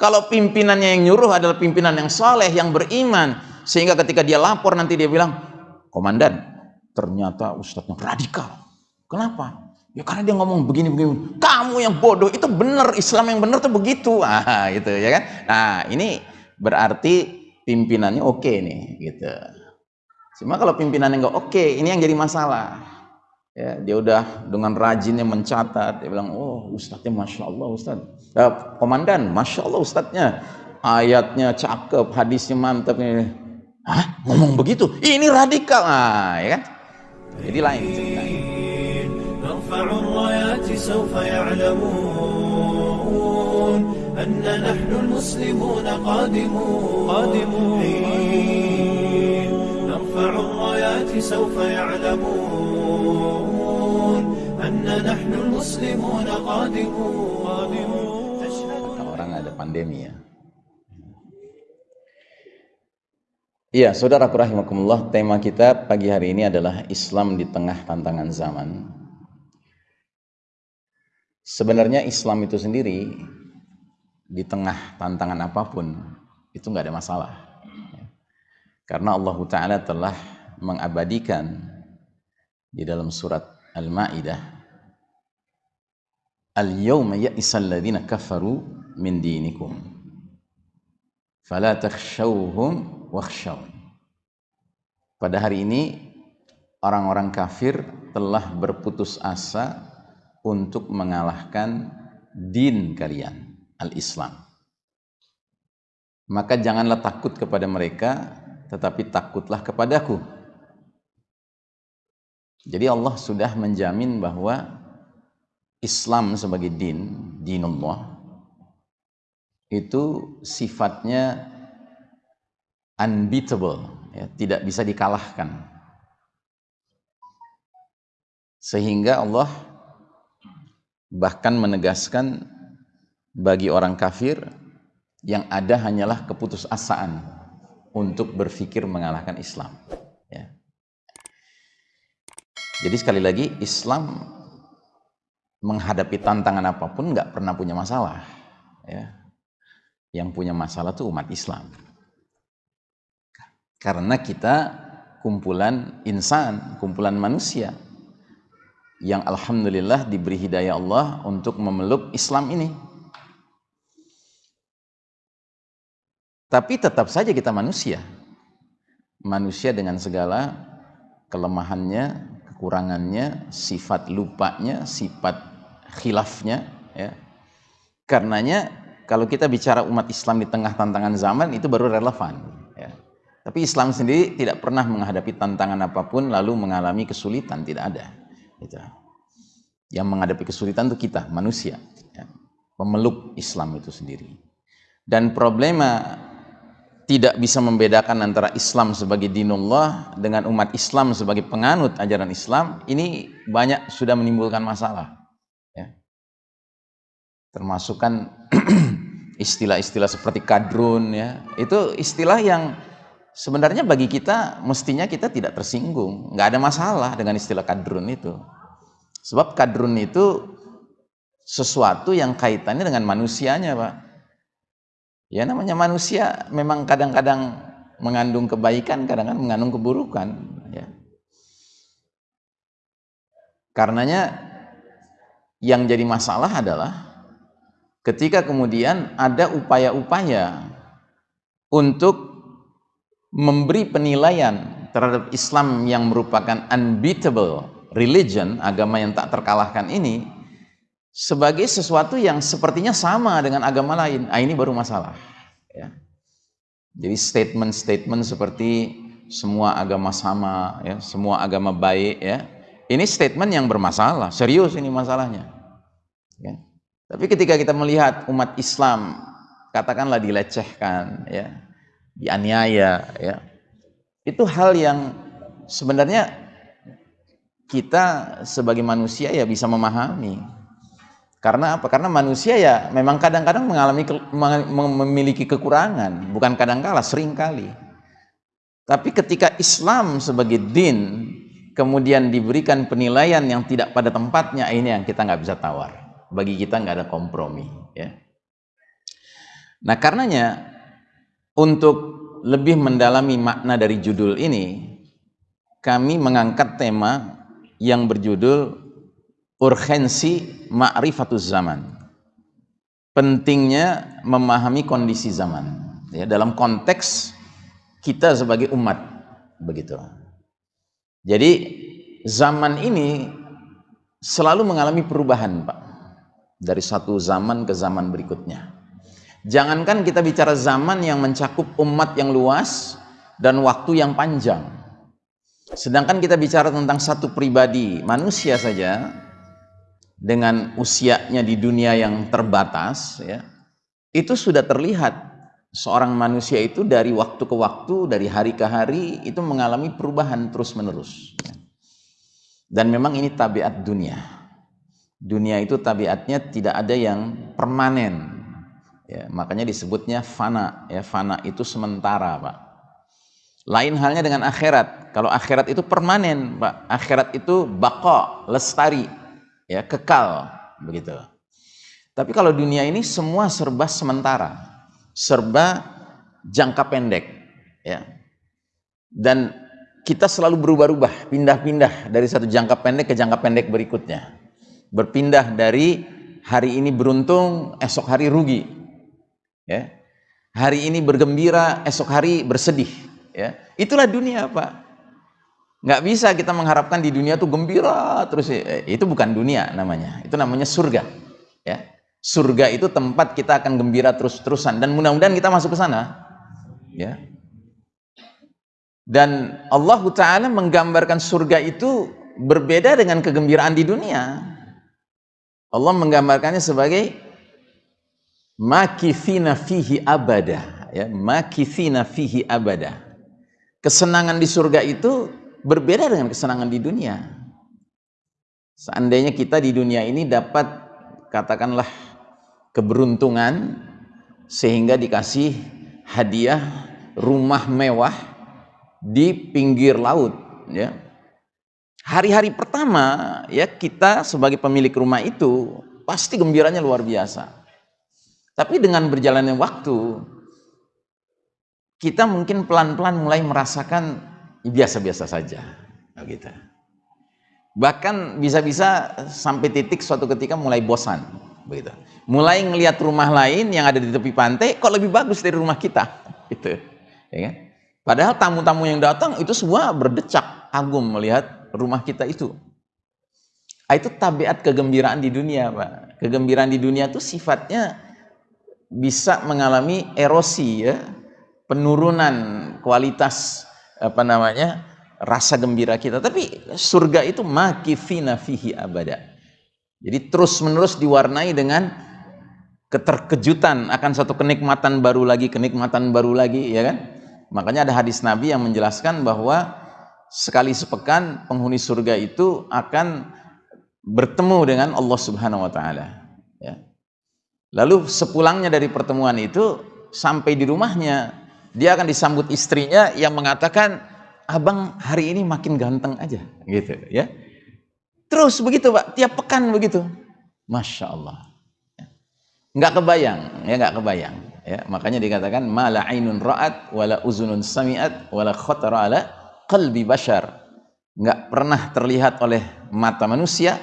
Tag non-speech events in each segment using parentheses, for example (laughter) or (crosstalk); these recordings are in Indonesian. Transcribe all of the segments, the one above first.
Kalau pimpinannya yang nyuruh adalah pimpinan yang soleh, yang beriman, sehingga ketika dia lapor nanti dia bilang, komandan, ternyata ustadznya radikal. Kenapa? Ya karena dia ngomong begini-begini. Kamu yang bodoh itu benar, Islam yang benar tuh begitu. (laughs) Ah, gitu ya kan. Nah, ini berarti pimpinannya oke okay nih, gitu. Cuma kalau pimpinannya nggak oke, okay, ini yang jadi masalah Ya, dia udah dengan rajinnya mencatat, dia bilang, oh ustadznya masya Allah ustadz, eh, komandan, masya Allah ustadznya, ayatnya cakep, hadisnya mantap ini. Hah, ngomong begitu? Ini radikal, ah, ya kan? Jadi lain ceritanya. أن نحن المسلمون قادمون قادمون نرفع الرايات سوف يعلمون Kata orang ada pandemi ya. Iya, saudaraku rahimakumullah, tema kita pagi hari ini adalah Islam di tengah tantangan zaman. Sebenarnya Islam itu sendiri di tengah tantangan apa pun itu nggak ada masalah. Karena Allah Ta'ala telah mengabadikan di dalam surat Al-Ma'idah Al-yawma ya'isal ladhina kafaru min dinikum fala takhshawhum wakhshawun pada hari ini orang-orang kafir telah berputus asa untuk mengalahkan din kalian al-Islam. Maka janganlah takut kepada mereka, tetapi takutlah kepadaku. Jadi Allah sudah menjamin bahwa Islam sebagai din, dinullah, itu sifatnya unbeatable, ya, tidak bisa dikalahkan. Sehingga Allah bahkan menegaskan bagi orang kafir yang ada hanyalah keputusasaan untuk berpikir mengalahkan Islam. Jadi sekali lagi Islam menghadapi tantangan apa pun nggak pernah punya masalah. Ya. Yang punya masalah itu umat Islam. Karena kita kumpulan insan, kumpulan manusia yang alhamdulillah diberi hidayah Allah untuk memeluk Islam ini. Tapi tetap saja kita manusia. Manusia dengan segala kelemahannya, kekurangannya, sifat lupanya, sifat khilafnya. Ya. Karenanya kalau kita bicara umat Islam di tengah tantangan zaman itu baru relevan. Ya. Tapi Islam sendiri tidak pernah menghadapi tantangan apa pun lalu mengalami kesulitan, tidak ada. Gitu. Yang menghadapi kesulitan itu kita, manusia. Ya. Pemeluk Islam itu sendiri. Dan problema tidak bisa membedakan antara Islam sebagai dinullah dengan umat Islam sebagai penganut ajaran Islam ini banyak sudah menimbulkan masalah ya. termasuk kan (clears throat) istilah-istilah seperti kadrun ya. Itu istilah yang sebenarnya bagi kita mestinya kita tidak tersinggung. Nggak ada masalah dengan istilah kadrun itu. Sebab kadrun itu sesuatu yang kaitannya dengan manusianya Pak Ya namanya manusia memang kadang-kadang mengandung kebaikan, kadang-kadang mengandung keburukan. Ya. Karenanya yang jadi masalah adalah ketika kemudian ada upaya-upaya untuk memberi penilaian terhadap Islam yang merupakan unbeatable religion, agama yang tak terkalahkan ini, sebagai sesuatu yang sepertinya sama dengan agama lain. Ah, ini baru masalah. Ya. Jadi statement-statement seperti semua agama sama, ya, semua agama baik, ya. Ini statement yang bermasalah, serius ini masalahnya. Ya. Tapi ketika kita melihat umat Islam, katakanlah dilecehkan, ya, dianiaya, ya, itu hal yang sebenarnya kita sebagai manusia ya bisa memahami karena apa? Karena manusia ya memang kadang-kadang mengalami memiliki kekurangan, bukan kadang-kala, sering kali. Tapi ketika Islam sebagai din kemudian diberikan penilaian yang tidak pada tempatnya, ini yang kita nggak bisa tawar. Bagi kita nggak ada kompromi. Ya. Nah, karenanya untuk lebih mendalami makna dari judul ini, kami mengangkat tema yang berjudul urgensi ma'rifatuz zaman. Pentingnya memahami kondisi zaman ya dalam konteks kita sebagai umat begitu. Jadi zaman ini selalu mengalami perubahan, Pak. Dari satu zaman ke zaman berikutnya. Jangankan kita bicara zaman yang mencakup umat yang luas dan waktu yang panjang. Sedangkan kita bicara tentang satu pribadi manusia saja dengan usianya di dunia yang terbatas ya. Itu sudah terlihat seorang manusia itu dari waktu ke waktu, dari hari ke hari itu mengalami perubahan terus-menerus. Dan memang ini tabiat dunia. Dunia itu tabiatnya tidak ada yang permanen. Ya, makanya disebutnya fana. Ya, fana itu sementara, Pak. Lain halnya dengan akhirat. Kalau akhirat itu permanen, Pak. Akhirat itu bako, lestari, ya, kekal, begitu. Tapi kalau dunia ini semua serba sementara, serba jangka pendek, ya. Dan kita selalu berubah-ubah, pindah-pindah dari satu jangka pendek ke jangka pendek berikutnya. Berpindah dari hari ini beruntung, esok hari rugi. Ya. Hari ini bergembira, esok hari bersedih. Ya. Itulah dunia, Pak. Nggak bisa kita mengharapkan di dunia itu gembira terus. Eh, itu bukan dunia namanya. Itu namanya surga. Ya. Surga itu tempat kita akan gembira terus-terusan dan mudah-mudahan kita masuk ke sana. Ya. Dan Allah Ta'ala menggambarkan surga itu berbeda dengan kegembiraan di dunia. Allah menggambarkannya sebagai makithina fihi abada. Ya, makithina fihi abada. Kesenangan di surga itu berbeda dengan kesenangan di dunia. Seandainya kita di dunia ini dapat katakanlah keberuntungan sehingga dikasih hadiah rumah mewah di pinggir laut ya hari-hari pertama ya kita sebagai pemilik rumah itu pasti gembiranya luar biasa tapi dengan berjalannya waktu kita mungkin pelan-pelan mulai merasakan biasa-biasa saja gitu. bahkan bisa-bisa sampai titik suatu ketika mulai bosan begitu mulai ngelihat rumah lain yang ada di tepi pantai kok lebih bagus dari rumah kita (laughs) gitu ya kan Padahal tamu-tamu yang datang itu semua berdecak agum melihat rumah kita itu. Ah, itu tabiat kegembiraan di dunia, Pak. Kegembiraan di dunia itu sifatnya bisa mengalami erosi ya, penurunan kualitas apa namanya? rasa gembira kita. Tapi surga itu makifina fihi abada. Jadi terus-menerus diwarnai dengan keterkejutan akan satu kenikmatan baru lagi, kenikmatan baru lagi, ya kan? Makanya ada hadis Nabi yang menjelaskan bahwa sekali sepekan penghuni surga itu akan bertemu dengan Allah Subhanahu wa taala. Ya. Lalu sepulangnya dari pertemuan itu sampai di rumahnya dia akan disambut istrinya yang mengatakan abang hari ini makin ganteng aja gitu ya. Terus begitu Pak, tiap pekan begitu. Masya Allah. Nggak kebayang, ya nggak kebayang ya makanya dikatakan mala ainun ra'at wala uzunun sami'at wala khatara ala qalbi bashar nggak pernah terlihat oleh mata manusia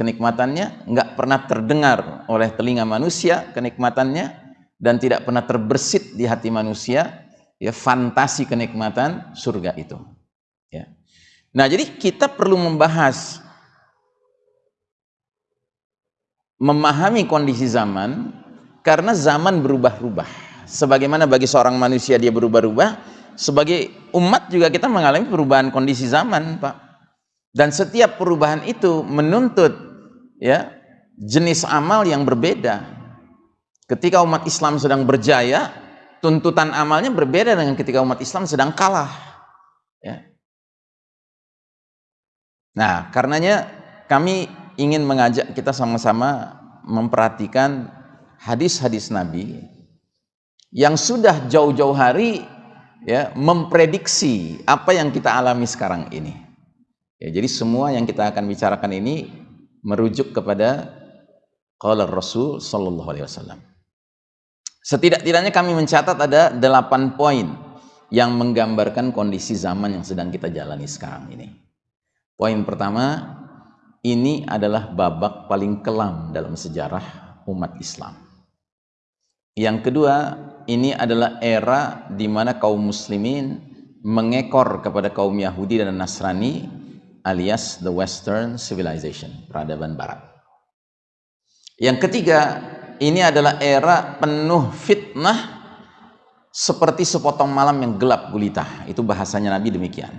kenikmatannya nggak pernah terdengar oleh telinga manusia kenikmatannya dan tidak pernah terbersit di hati manusia ya fantasi kenikmatan surga itu ya nah jadi kita perlu membahas memahami kondisi zaman karena zaman berubah-ubah. Sebagaimana bagi seorang manusia dia berubah-ubah, sebagai umat juga kita mengalami perubahan kondisi zaman, Pak. Dan setiap perubahan itu menuntut ya jenis amal yang berbeda. Ketika umat Islam sedang berjaya, tuntutan amalnya berbeda dengan ketika umat Islam sedang kalah. Ya. Nah, karenanya kami ingin mengajak kita sama-sama memperhatikan hadis-hadis Nabi yang sudah jauh-jauh hari ya memprediksi apa yang kita alami sekarang ini. Ya, jadi semua yang kita akan bicarakan ini merujuk kepada qala Rasul sallallahu alaihi wasallam. Setidak-tidaknya kami mencatat ada delapan poin yang menggambarkan kondisi zaman yang sedang kita jalani sekarang ini. Poin pertama, ini adalah babak paling kelam dalam sejarah umat Islam. Yang kedua, ini adalah era di mana kaum muslimin mengekor kepada kaum Yahudi dan Nasrani alias the western civilization, peradaban barat. Yang ketiga, ini adalah era penuh fitnah seperti sepotong malam yang gelap gulita. Itu bahasanya Nabi demikian.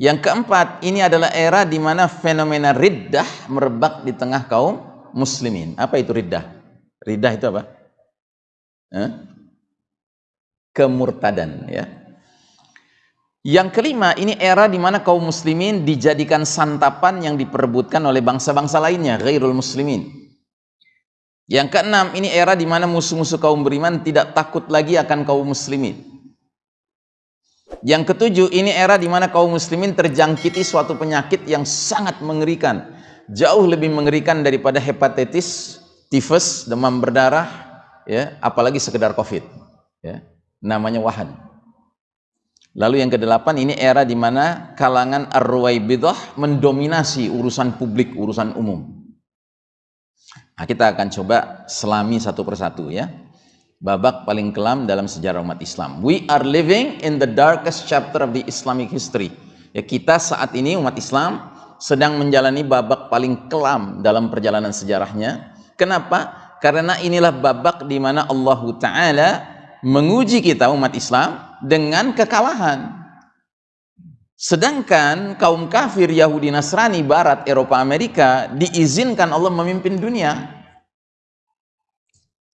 Yang keempat, ini adalah era di mana fenomena riddah merebak di tengah kaum muslimin. Apa itu riddah? Riddah itu apa? Eh? Kemurtadan ya. Yang kelima, ini era di mana kaum muslimin dijadikan santapan yang diperebutkan oleh bangsa-bangsa lainnya, ghairul muslimin. Yang keenam, ini era di mana musuh-musuh kaum beriman tidak takut lagi akan kaum muslimin. Yang ketujuh, ini era di mana kaum muslimin terjangkiti suatu penyakit yang sangat mengerikan. Jauh lebih mengerikan daripada hepatitis, tifus, demam berdarah, ya, apalagi sekedar covid. Ya, namanya wahan. Lalu yang kedelapan, ini era di mana kalangan ar-ruwaibidah mendominasi urusan publik, urusan umum. Nah, kita akan coba selami satu persatu ya babak paling kelam dalam sejarah umat Islam. We are living in the darkest chapter of the Islamic history. Ya, kita saat ini umat Islam sedang menjalani babak paling kelam dalam perjalanan sejarahnya. Kenapa? Karena inilah babak di mana Allah Ta'ala menguji kita umat Islam dengan kekalahan. Sedangkan kaum kafir Yahudi Nasrani Barat Eropa Amerika diizinkan Allah memimpin dunia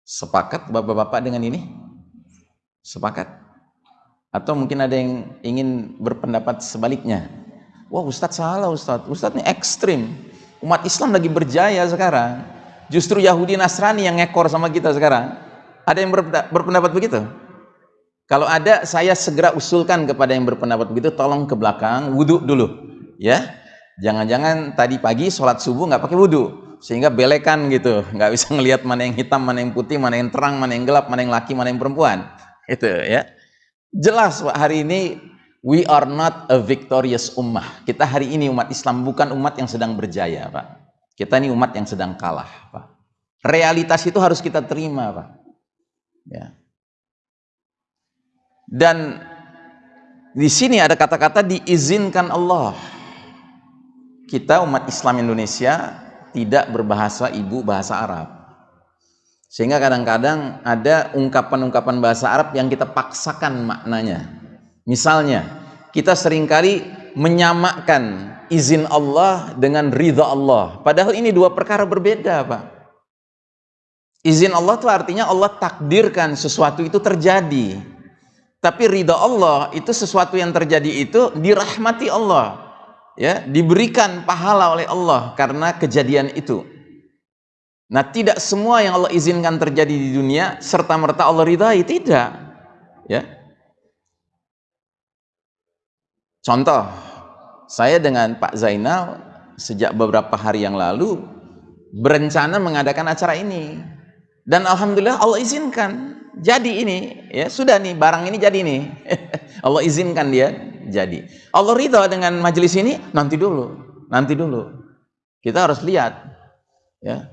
Sepakat bapak-bapak dengan ini? Sepakat? Atau mungkin ada yang ingin berpendapat sebaliknya? Wah Ustadz salah Ustadz, Ustadz ini ekstrim. Umat Islam lagi berjaya sekarang. Justru Yahudi Nasrani yang ngekor sama kita sekarang. Ada yang berpendapat begitu? Kalau ada, saya segera usulkan kepada yang berpendapat begitu, tolong ke belakang, wudhu dulu. ya. Jangan-jangan tadi pagi sholat subuh nggak pakai wudhu sehingga belekan gitu. Nggak bisa ngelihat mana yang hitam mana yang putih mana yang terang mana yang gelap mana yang laki mana yang perempuan. Itu ya. Jelas Pak hari ini we are not a victorious ummah. Kita hari ini umat Islam bukan umat yang sedang berjaya Pak. Kita ini umat yang sedang kalah Pak. Realitas itu harus kita terima Pak. Ya dan di sini ada kata-kata diizinkan Allah. Kita umat Islam Indonesia tidak berbahasa ibu bahasa Arab. Sehingga kadang-kadang ada ungkapan-ungkapan bahasa Arab yang kita paksakan maknanya. Misalnya kita sering kali menyamakan izin Allah dengan ridha Allah. Padahal ini dua perkara berbeda Pak. Izin Allah itu artinya Allah takdirkan sesuatu itu terjadi tapi ridha Allah itu sesuatu yang terjadi itu dirahmati Allah ya diberikan pahala oleh Allah karena kejadian itu. Nah tidak semua yang Allah izinkan terjadi di dunia serta merta Allah ridhai tidak ya. Contoh saya dengan Pak Zainal sejak beberapa hari yang lalu berencana mengadakan acara ini. Dan Alhamdulillah Allah izinkan jadi ini ya sudah nih barang ini jadi nih (laughs) Allah izinkan dia jadi. Allah ridha dengan majelis ini nanti dulu, nanti dulu. Kita harus lihat, ya.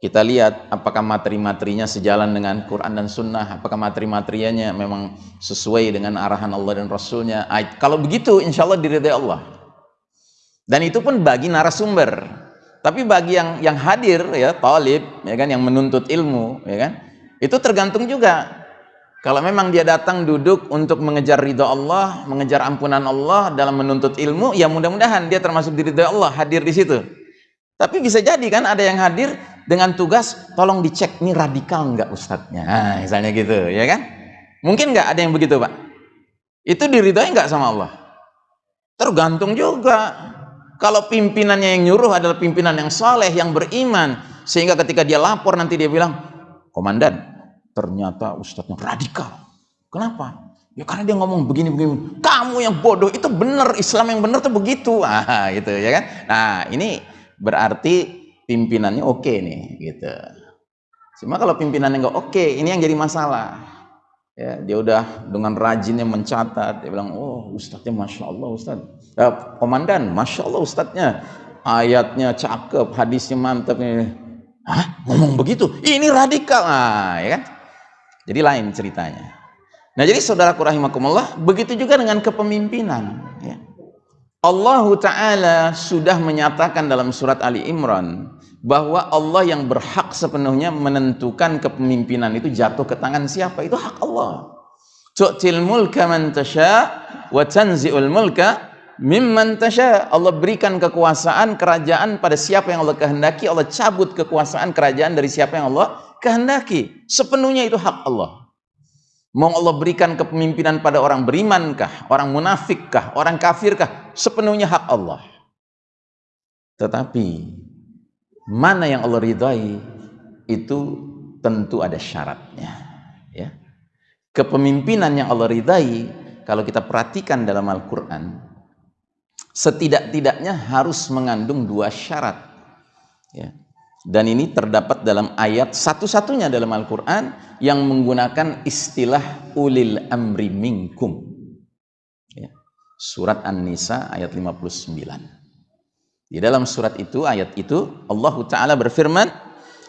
Kita lihat apakah materi-materinya sejalan dengan Quran dan Sunnah, apakah materi-materinya memang sesuai dengan arahan Allah dan Rasulnya. Kalau begitu, insya Allah diridai Allah. Dan itu pun bagi narasumber. Tapi bagi yang yang hadir ya talib ya kan yang menuntut ilmu ya kan itu tergantung juga kalau memang dia datang duduk untuk mengejar ridha Allah, mengejar ampunan Allah dalam menuntut ilmu, ya mudah-mudahan dia termasuk diri Allah, hadir di situ. Tapi bisa jadi kan ada yang hadir dengan tugas, tolong dicek ini radikal enggak ustadznya, nah, misalnya gitu, ya kan? Mungkin enggak ada yang begitu pak? Itu diridhoi enggak sama Allah? Tergantung juga. Kalau pimpinannya yang nyuruh adalah pimpinan yang saleh, yang beriman, sehingga ketika dia lapor nanti dia bilang, komandan, ternyata ustadznya radikal. Kenapa? Ya karena dia ngomong begini-begini. Kamu yang bodoh itu benar, Islam yang benar tuh begitu. (laughs) Ah, gitu ya kan. Nah, ini berarti pimpinannya oke okay nih gitu. Cuma kalau pimpinannya nggak oke, okay, ini yang jadi masalah. Ya, dia udah dengan rajinnya mencatat, dia bilang, oh ustadznya masya Allah ustadz, eh, komandan, masya Allah ustadznya, ayatnya cakep, hadisnya mantap. Hah, ngomong begitu? Ini radikal, nah, ya kan? Jadi lain ceritanya. Nah, jadi saudaraku rahimakumullah, begitu juga dengan kepemimpinan. Ya. Allah Ta'ala sudah menyatakan dalam surat Ali Imran bahwa Allah yang berhak sepenuhnya menentukan kepemimpinan itu jatuh ke tangan siapa itu hak Allah tu'til mulka man tasha wa tanzi'ul mulka mimman tasha Allah berikan kekuasaan kerajaan pada siapa yang Allah kehendaki Allah cabut kekuasaan kerajaan dari siapa yang Allah kehendaki sepenuhnya itu hak Allah. Mau Allah berikan kepemimpinan pada orang berimankah orang munafikkah orang kafirkah sepenuhnya hak Allah. Tetapi mana yang Allah ridhai itu tentu ada syaratnya ya. Kepemimpinan yang Allah ridhai kalau kita perhatikan dalam Al-Quran setidak-tidaknya harus mengandung dua syarat ya dan ini terdapat dalam ayat satu-satunya dalam Al-Quran yang menggunakan istilah ulil amri minkum ya. surat An-Nisa ayat 59 di dalam surat itu, ayat itu, Allah Ta'ala berfirman,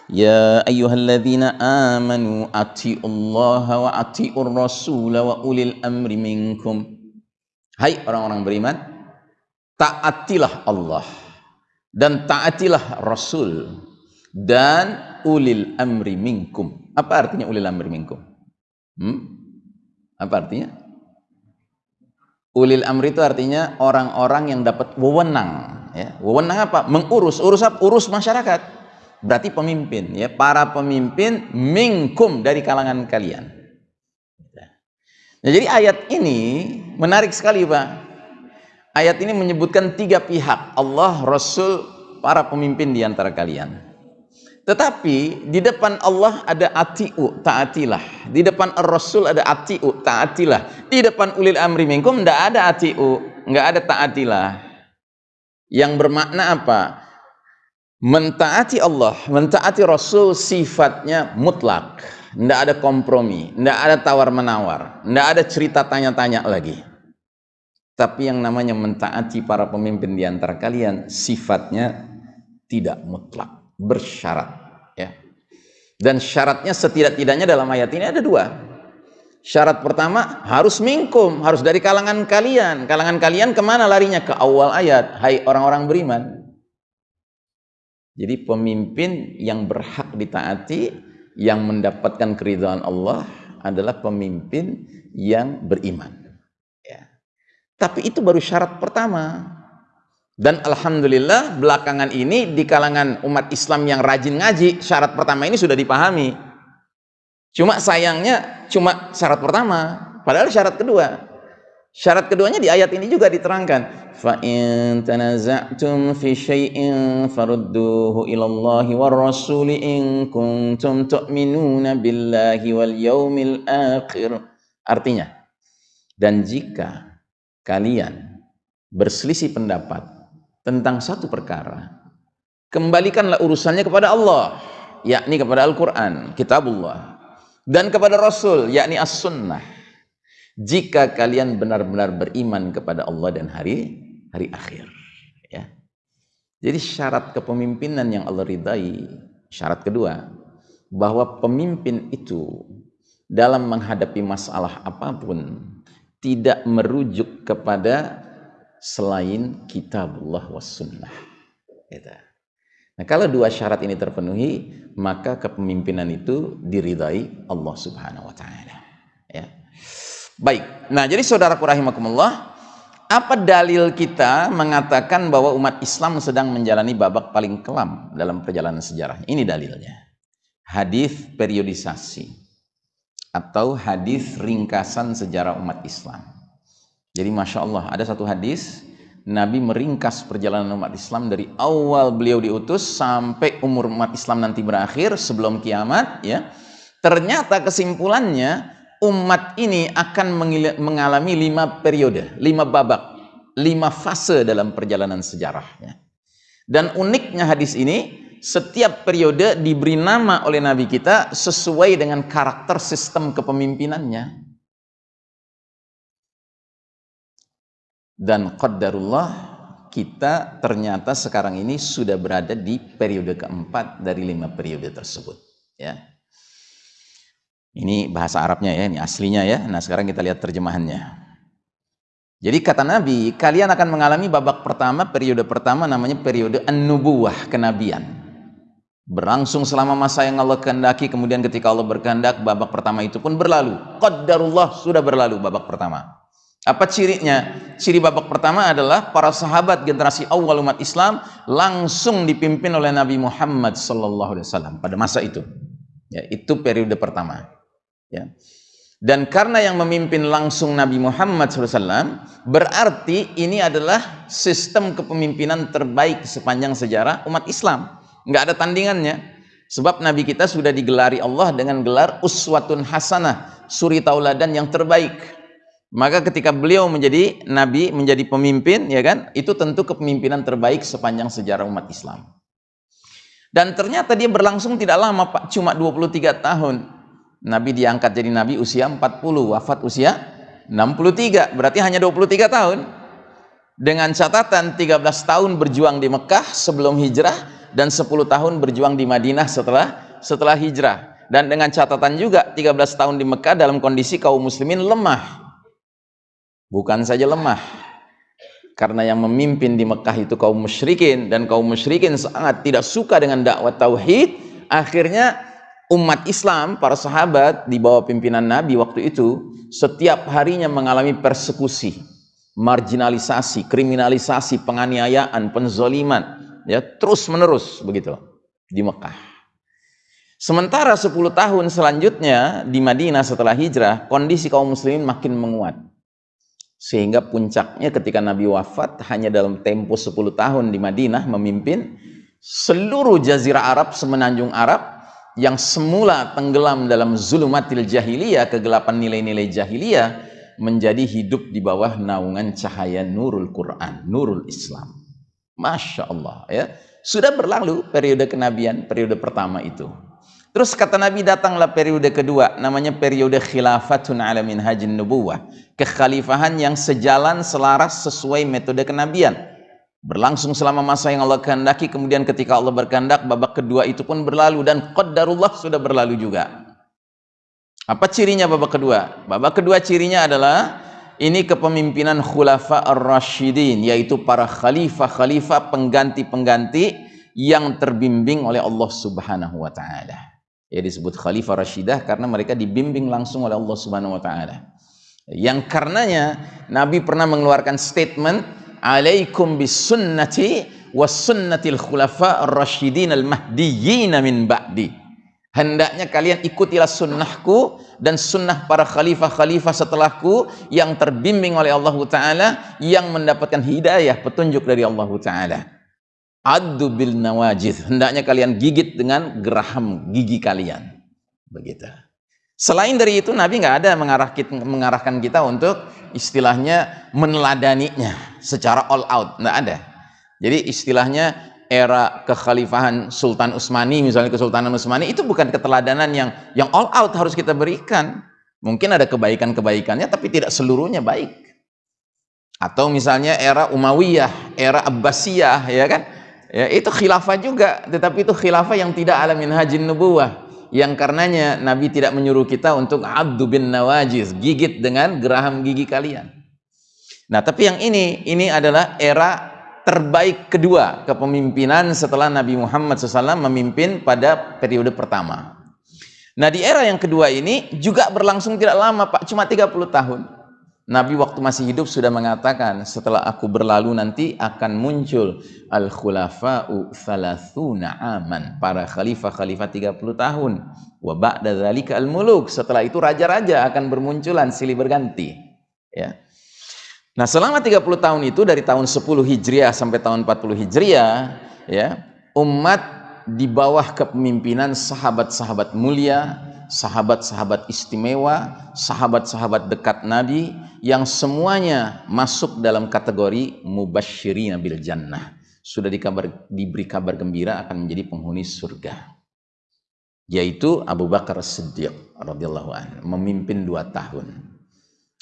Ya ayyuhalladzina amanu ati'ullaha wa ati'ur rasula wa ulil amri minkum. Hai orang-orang beriman, taatilah Allah dan taatilah Rasul dan ulil amri minkum. Apa artinya ulil amri minkum? Hmm? Apa artinya? Ulil amri itu artinya orang-orang yang dapat wewenang ya. Wewenang apa? Mengurus urus apa? Urus masyarakat. Berarti pemimpin ya. Para pemimpin mingkum dari kalangan kalian. Nah, jadi ayat ini menarik sekali Pak. Ayat ini menyebutkan tiga pihak. Allah Rasul para pemimpin di antara kalian tetapi di depan Allah ada atiu taatilah di depan Rasul ada atiu taatilah di depan ulil amri minkum tidak ada atiu nggak ada taatilah yang bermakna apa? Mentaati Allah, mentaati Rasul sifatnya mutlak. Tidak ada kompromi, tidak ada tawar-menawar, tidak ada cerita tanya-tanya lagi. Tapi yang namanya mentaati para pemimpin di antara kalian sifatnya tidak mutlak, bersyarat. Ya. Dan syaratnya setidak-tidaknya dalam ayat ini ada dua. Syarat pertama harus mingkum, harus dari kalangan kalian. Kalangan kalian ke mana larinya? Ke awal ayat. Hai orang-orang beriman. Jadi pemimpin yang berhak ditaati, yang mendapatkan keridhaan Allah adalah pemimpin yang beriman. Ya. Tapi itu baru syarat pertama. Dan Alhamdulillah belakangan ini di kalangan umat Islam yang rajin ngaji, syarat pertama ini sudah dipahami. Cuma sayangnya cuma syarat pertama, padahal syarat kedua. Syarat keduanya di ayat ini juga diterangkan. Fi syai'in farudduhu ila Allah war rasul in kuntum tu'minuna billahi wal yaumil akhir. Artinya, dan jika kalian berselisih pendapat tentang satu perkara, kembalikanlah urusannya kepada Allah, yakni kepada Al-Qur'an, kitabullah dan kepada Rasul yakni as-sunnah. Jika kalian benar-benar beriman kepada Allah dan hari hari akhir ya. Jadi syarat kepemimpinan yang Allah ridai syarat kedua bahwa pemimpin itu dalam menghadapi masalah apa pun tidak merujuk kepada selain kitabullah was sunnah gitu. Nah, kalau dua syarat ini terpenuhi, maka kepemimpinan itu diridai Allah Subhanahu wa taala. Ya. Baik. Nah, jadi saudaraku rahimakumullah, apa dalil kita mengatakan bahwa umat Islam sedang menjalani babak paling kelam dalam perjalanan sejarah? Ini dalilnya. Hadis periodisasi atau hadis ringkasan sejarah umat Islam. Jadi masya Allah ada satu hadis Nabi meringkas perjalanan umat Islam dari awal beliau diutus sampai umur umat Islam nanti berakhir sebelum kiamat ya. Ternyata kesimpulannya umat ini akan mengalami lima periode, lima babak, lima fase dalam perjalanan sejarahnya. Dan uniknya hadis ini setiap periode diberi nama oleh Nabi kita sesuai dengan karakter sistem kepemimpinannya. Dan qaddarullah kita ternyata sekarang ini sudah berada di periode keempat dari lima periode tersebut. Ya. Ini bahasa Arabnya ya, ini aslinya ya. Nah sekarang kita lihat terjemahannya. Jadi kata Nabi, kalian akan mengalami babak pertama, periode pertama namanya periode an-nubuwah, kenabian. Berlangsung selama masa yang Allah kehendaki, kemudian ketika Allah berkehendak, babak pertama itu pun berlalu. Qaddarullah sudah berlalu babak pertama. Apa cirinya? Ciri babak pertama adalah para sahabat generasi awal umat Islam langsung dipimpin oleh Nabi Muhammad wasallam pada masa itu. Ya, itu periode pertama. Ya. Dan karena yang memimpin langsung Nabi Muhammad SAW, berarti ini adalah sistem kepemimpinan terbaik sepanjang sejarah umat Islam. Nggak ada tandingannya. Sebab Nabi kita sudah digelari Allah dengan gelar uswatun hasanah, suri tauladan yang terbaik. Maka ketika beliau menjadi nabi, menjadi pemimpin, ya kan? Itu tentu kepemimpinan terbaik sepanjang sejarah umat Islam. Dan ternyata dia berlangsung tidak lama, Pak, cuma 23 tahun. Nabi diangkat jadi nabi usia 40, wafat usia 63, berarti hanya 23 tahun. Dengan catatan 13 tahun berjuang di Mekah sebelum hijrah dan 10 tahun berjuang di Madinah setelah setelah hijrah. Dan dengan catatan juga 13 tahun di Mekah dalam kondisi kaum muslimin lemah bukan saja lemah karena yang memimpin di Mekah itu kaum musyrikin dan kaum musyrikin sangat tidak suka dengan dakwah tauhid. Akhirnya umat Islam para sahabat di bawah pimpinan Nabi waktu itu setiap harinya mengalami persekusi marginalisasi kriminalisasi penganiayaan penzoliman ya terus menerus begitu di Mekah. Sementara 10 tahun selanjutnya di Madinah setelah hijrah, kondisi kaum muslimin makin menguat sehingga puncaknya ketika Nabi wafat hanya dalam tempo 10 tahun di Madinah memimpin seluruh jazirah Arab semenanjung Arab yang semula tenggelam dalam zulumatil jahiliyah kegelapan nilai-nilai jahiliyah menjadi hidup di bawah naungan cahaya nurul Quran nurul Islam. Masya Allah ya. Sudah berlalu periode kenabian periode pertama itu Terus kata Nabi datanglah periode kedua namanya periode khilafatun ala minhajin nubuwah. Kekhalifahan yang sejalan selaras sesuai metode kenabian. Berlangsung selama masa yang Allah kehendaki kemudian ketika Allah berkehendak babak kedua itu pun berlalu dan qaddarullah sudah berlalu juga. Apa cirinya babak kedua? Babak kedua cirinya adalah ini kepemimpinan khulafa ar-rasyidin yaitu para khalifah-khalifah pengganti-pengganti yang terbimbing oleh Allah Subhanahu wa taala ya disebut khalifah rasyidah karena mereka dibimbing langsung oleh Allah Subhanahu wa taala. Yang karenanya Nabi pernah mengeluarkan statement alaikum bisunnati was sunnatil khulafa ar-rasyidin al-mahdiyyin min ba'di. Hendaknya kalian ikutilah sunnahku dan sunnah para khalifah-khalifah setelahku yang terbimbing oleh Allah Ta'ala yang mendapatkan hidayah, petunjuk dari Allah Ta'ala. Adu bil nawajid. Hendaknya kalian gigit dengan geraham gigi kalian. Begitu. Selain dari itu Nabi nggak ada mengarah mengarahkan kita untuk istilahnya meneladaninya secara all out. Nggak ada. Jadi istilahnya era kekhalifahan Sultan Utsmani misalnya Kesultanan Utsmani itu bukan keteladanan yang yang all out harus kita berikan. Mungkin ada kebaikan-kebaikannya tapi tidak seluruhnya baik. Atau misalnya era Umayyah, era Abbasiyah ya kan? Ya itu khilafah juga tetapi itu khilafah yang tidak ala minhajin nubuwah yang karenanya Nabi tidak menyuruh kita untuk abdu bin nawajiz gigit dengan geraham gigi kalian. Nah tapi yang ini ini adalah era terbaik kedua kepemimpinan setelah Nabi Muhammad SAW memimpin pada periode pertama. Nah di era yang kedua ini juga berlangsung tidak lama Pak cuma 30 tahun Nabi waktu masih hidup sudah mengatakan setelah aku berlalu nanti akan muncul al-khulafa'u thalathuna aman para khalifah-khalifah 30 tahun. Wa ba'da dzalika al-muluk setelah itu raja-raja akan bermunculan silih berganti ya. Nah selama 30 tahun itu dari tahun 10 Hijriah sampai tahun 40 Hijriah ya umat di bawah kepemimpinan sahabat-sahabat mulia sahabat-sahabat istimewa, sahabat-sahabat dekat Nabi yang semuanya masuk dalam kategori mubasyirin bil jannah. sudah dikabar, diberi kabar gembira akan menjadi penghuni surga. Yaitu Abu Bakar Siddiq radhiyallahu an memimpin dua tahun.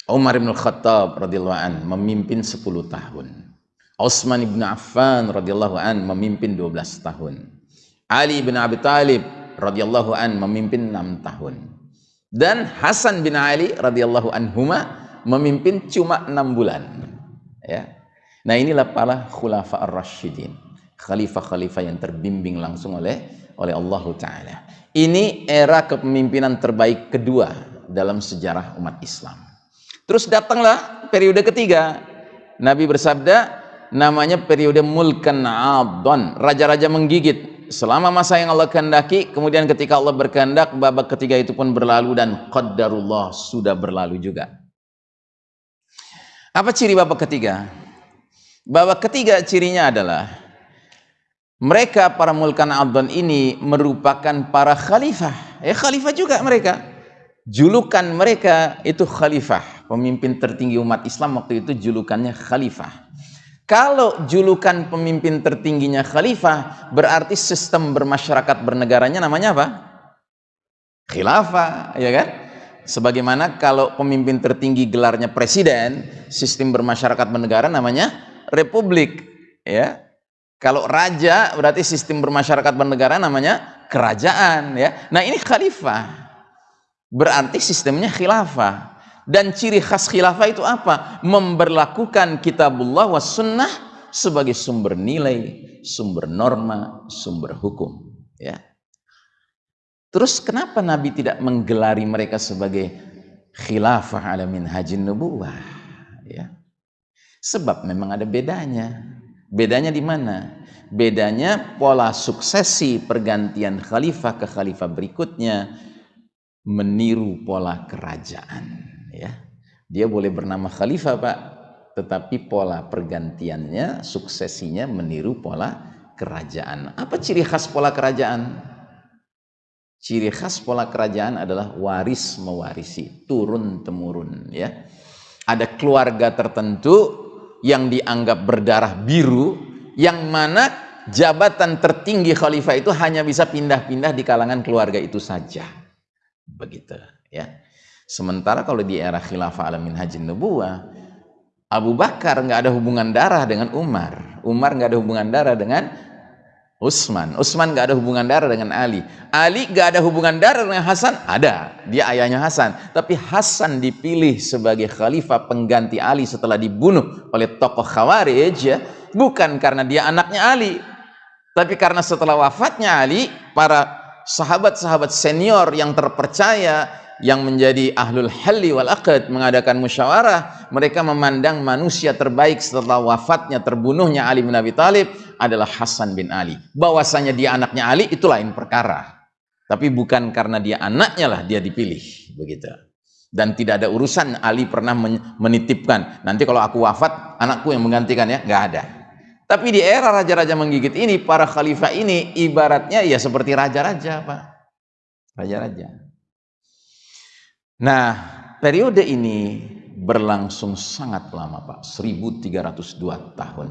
Umar bin Khattab radhiyallahu an memimpin 10 tahun. Utsman bin Affan radhiyallahu an memimpin 12 tahun. Ali bin Abi Thalib radhiyallahu an memimpin 6 tahun dan Hasan bin Ali radhiyallahu anhuma memimpin cuma 6 bulan ya Nah inilah para khulafa ar-rasyidin. Khalifah-khalifah yang terbimbing langsung oleh oleh Allah Ta'ala. Ini era kepemimpinan terbaik kedua dalam sejarah umat Islam. Terus datanglah periode ketiga. Nabi bersabda, namanya periode mulkan adon. Raja-raja menggigit. Selama masa yang Allah kehendaki, kemudian ketika Allah berkehendak, babak ketiga itu pun berlalu dan qaddarullah sudah berlalu juga. Apa ciri babak ketiga? bahwa ketiga cirinya adalah mereka para mulkan abdan ini merupakan para khalifah. Eh khalifah juga mereka. Julukan mereka itu khalifah. Pemimpin tertinggi umat Islam waktu itu julukannya khalifah. Kalau julukan pemimpin tertingginya khalifah, berarti sistem bermasyarakat bernegaranya namanya apa? Khilafah, ya kan? Sebagaimana kalau pemimpin tertinggi gelarnya presiden, sistem bermasyarakat bernegara namanya republik ya kalau raja berarti sistem bermasyarakat bernegara namanya kerajaan ya nah ini khalifah berarti sistemnya khilafah dan ciri khas khilafah itu apa memberlakukan kitabullah was sunnah sebagai sumber nilai sumber norma sumber hukum ya terus kenapa nabi tidak menggelari mereka sebagai khilafah alamin hajin nubuwah ya Sebab memang ada bedanya. Bedanya di mana? Bedanya pola suksesi pergantian khalifah ke khalifah berikutnya meniru pola kerajaan. Ya, dia boleh bernama khalifah pak, tetapi pola pergantiannya, suksesinya meniru pola kerajaan. Apa ciri khas pola kerajaan? Ciri khas pola kerajaan adalah waris mewarisi, turun temurun. Ya, ada keluarga tertentu yang dianggap berdarah biru yang mana jabatan tertinggi khalifah itu hanya bisa pindah-pindah di kalangan keluarga itu saja begitu ya sementara kalau di era khilafah alamin haji nubuwah Abu Bakar nggak ada hubungan darah dengan Umar Umar nggak ada hubungan darah dengan Utsman. Utsman gak ada hubungan darah dengan Ali. Ali gak ada hubungan darah dengan Hasan? Ada. Dia ayahnya Hasan. Tapi Hasan dipilih sebagai khalifah pengganti Ali setelah dibunuh oleh tokoh Khawarij ya. Bukan karena dia anaknya Ali. Tapi karena setelah wafatnya Ali, para sahabat-sahabat senior yang terpercaya yang menjadi ahlul halli wal aqd mengadakan musyawarah mereka memandang manusia terbaik setelah wafatnya terbunuhnya Ali bin Abi Thalib adalah Hasan bin Ali. Bahwasanya dia anaknya Ali itu lain perkara. Tapi bukan karena dia anaknya lah dia dipilih begitu. Dan tidak ada urusan Ali pernah menitipkan nanti kalau aku wafat anakku yang menggantikan ya. Nggak ada. Tapi di era raja-raja menggigit ini para khalifah ini ibaratnya ya seperti raja-raja Pak. Raja-raja Nah, periode ini berlangsung sangat lama Pak, 1302 tahun.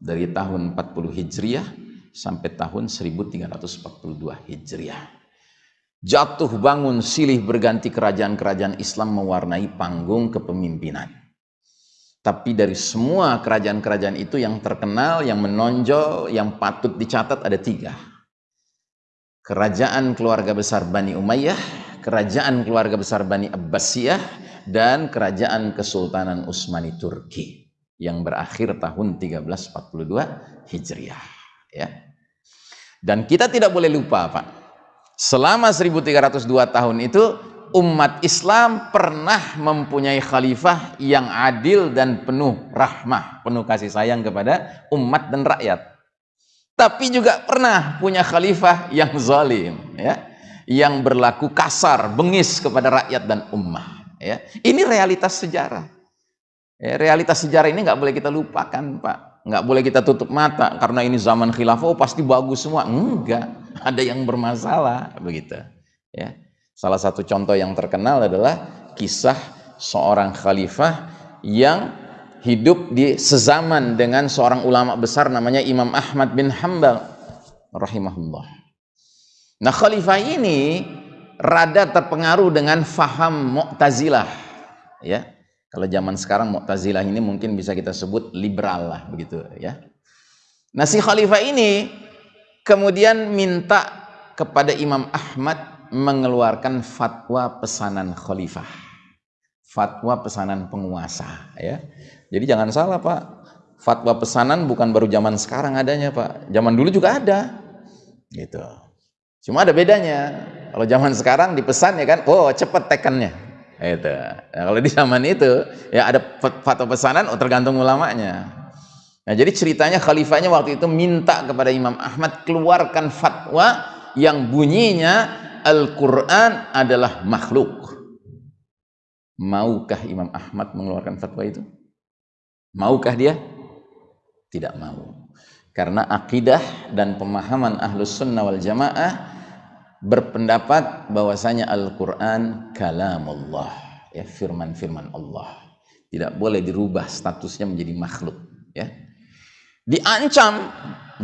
Dari tahun 40 Hijriah sampai tahun 1342 Hijriah. Jatuh bangun silih berganti kerajaan-kerajaan Islam mewarnai panggung kepemimpinan. Tapi dari semua kerajaan-kerajaan itu yang terkenal, yang menonjol, yang patut dicatat ada tiga. Kerajaan keluarga besar Bani Umayyah, kerajaan keluarga besar Bani Abbasiyah dan kerajaan Kesultanan Utsmani Turki yang berakhir tahun 1342 Hijriah ya. Dan kita tidak boleh lupa Pak. Selama 1302 tahun itu umat Islam pernah mempunyai khalifah yang adil dan penuh rahmah, penuh kasih sayang kepada umat dan rakyat. Tapi juga pernah punya khalifah yang zalim, ya yang berlaku kasar, bengis kepada rakyat dan ummah. Ya. Ini realitas sejarah. Ya, realitas sejarah ini nggak boleh kita lupakan, Pak. Nggak boleh kita tutup mata karena ini zaman khilafah, oh pasti bagus semua. Enggak, (laughs) ada yang bermasalah begitu. Ya. Salah satu contoh yang terkenal adalah kisah seorang khalifah yang hidup di sezaman dengan seorang ulama besar namanya Imam Ahmad bin Hambal rahimahullah. Nah, khalifah ini rada terpengaruh dengan faham Mu'tazilah ya. Kalau zaman sekarang Mu'tazilah ini mungkin bisa kita sebut liberal lah begitu ya. Nah, si khalifah ini kemudian minta kepada Imam Ahmad mengeluarkan fatwa pesanan khalifah. Fatwa pesanan penguasa ya. Jadi jangan salah Pak, fatwa pesanan bukan baru zaman sekarang adanya Pak. Zaman dulu juga ada. Gitu. Cuma ada bedanya. Kalau zaman sekarang dipesan ya kan, oh cepet tekannya. Gitu. Nah, kalau di zaman itu ya ada fatwa pesanan oh, tergantung ulamanya. Nah, jadi ceritanya khalifahnya waktu itu minta kepada Imam Ahmad keluarkan fatwa yang bunyinya Al-Quran adalah makhluk. Maukah Imam Ahmad mengeluarkan fatwa itu? Maukah dia? Tidak mau. Karena akidah dan pemahaman ahlus sunnah wal jamaah berpendapat bahwasanya Al-Quran kalamullah. Ya, firman-firman Allah. Tidak boleh dirubah statusnya menjadi makhluk. Ya. Diancam,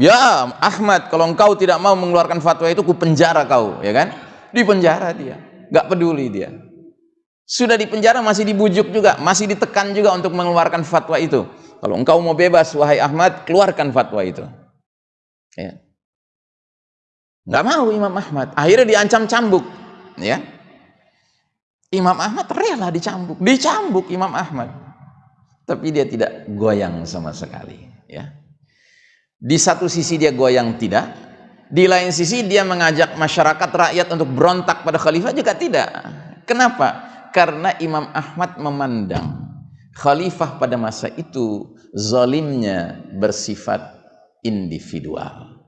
ya Ahmad kalau engkau tidak mau mengeluarkan fatwa itu ku penjara kau, ya kan? Di penjara dia, gak peduli dia sudah di penjara masih dibujuk juga, masih ditekan juga untuk mengeluarkan fatwa itu. Kalau engkau mau bebas, wahai Ahmad, keluarkan fatwa itu. Ya. Nggak mau Imam Ahmad. Akhirnya diancam cambuk. Ya. Imam Ahmad rela dicambuk. Dicambuk Imam Ahmad. Tapi dia tidak goyang sama sekali. Ya. Di satu sisi dia goyang tidak. Di lain sisi dia mengajak masyarakat rakyat untuk berontak pada khalifah juga tidak. Kenapa? karena Imam Ahmad memandang khalifah pada masa itu zalimnya bersifat individual.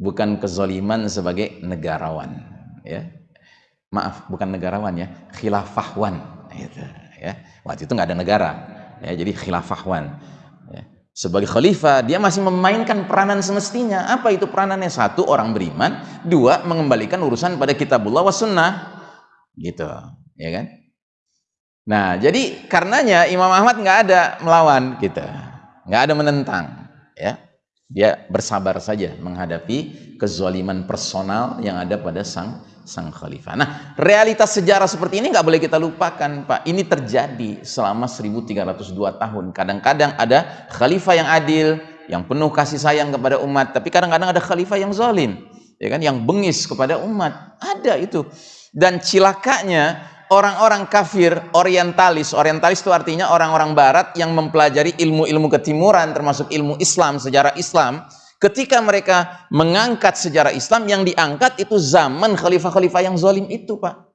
Bukan kezaliman sebagai negarawan ya. Maaf bukan negarawan ya. Khilafahwan gitu, ya. Waktu itu nggak ada negara ya. Jadi khilafahwan ya. sebagai khalifah dia masih memainkan peranan semestinya. Apa itu peranannya? Satu orang beriman. Dua mengembalikan urusan pada kitabullah wa sunnah. Gitu ya kan nah jadi karenanya Imam Ahmad nggak ada melawan kita nggak ada menentang ya dia bersabar saja menghadapi kezaliman personal yang ada pada sang sang khalifah. Nah, realitas sejarah seperti ini nggak boleh kita lupakan, Pak. Ini terjadi selama 1302 tahun. Kadang-kadang ada khalifah yang adil, yang penuh kasih sayang kepada umat, tapi kadang-kadang ada khalifah yang zalim, ya kan, yang bengis kepada umat. Ada itu. Dan cilakanya orang-orang kafir orientalis. Orientalis itu artinya orang-orang barat yang mempelajari ilmu-ilmu ketimuran termasuk ilmu Islam sejarah Islam. Ketika mereka mengangkat sejarah Islam yang diangkat itu zaman khalifah-khalifah yang zalim itu Pak.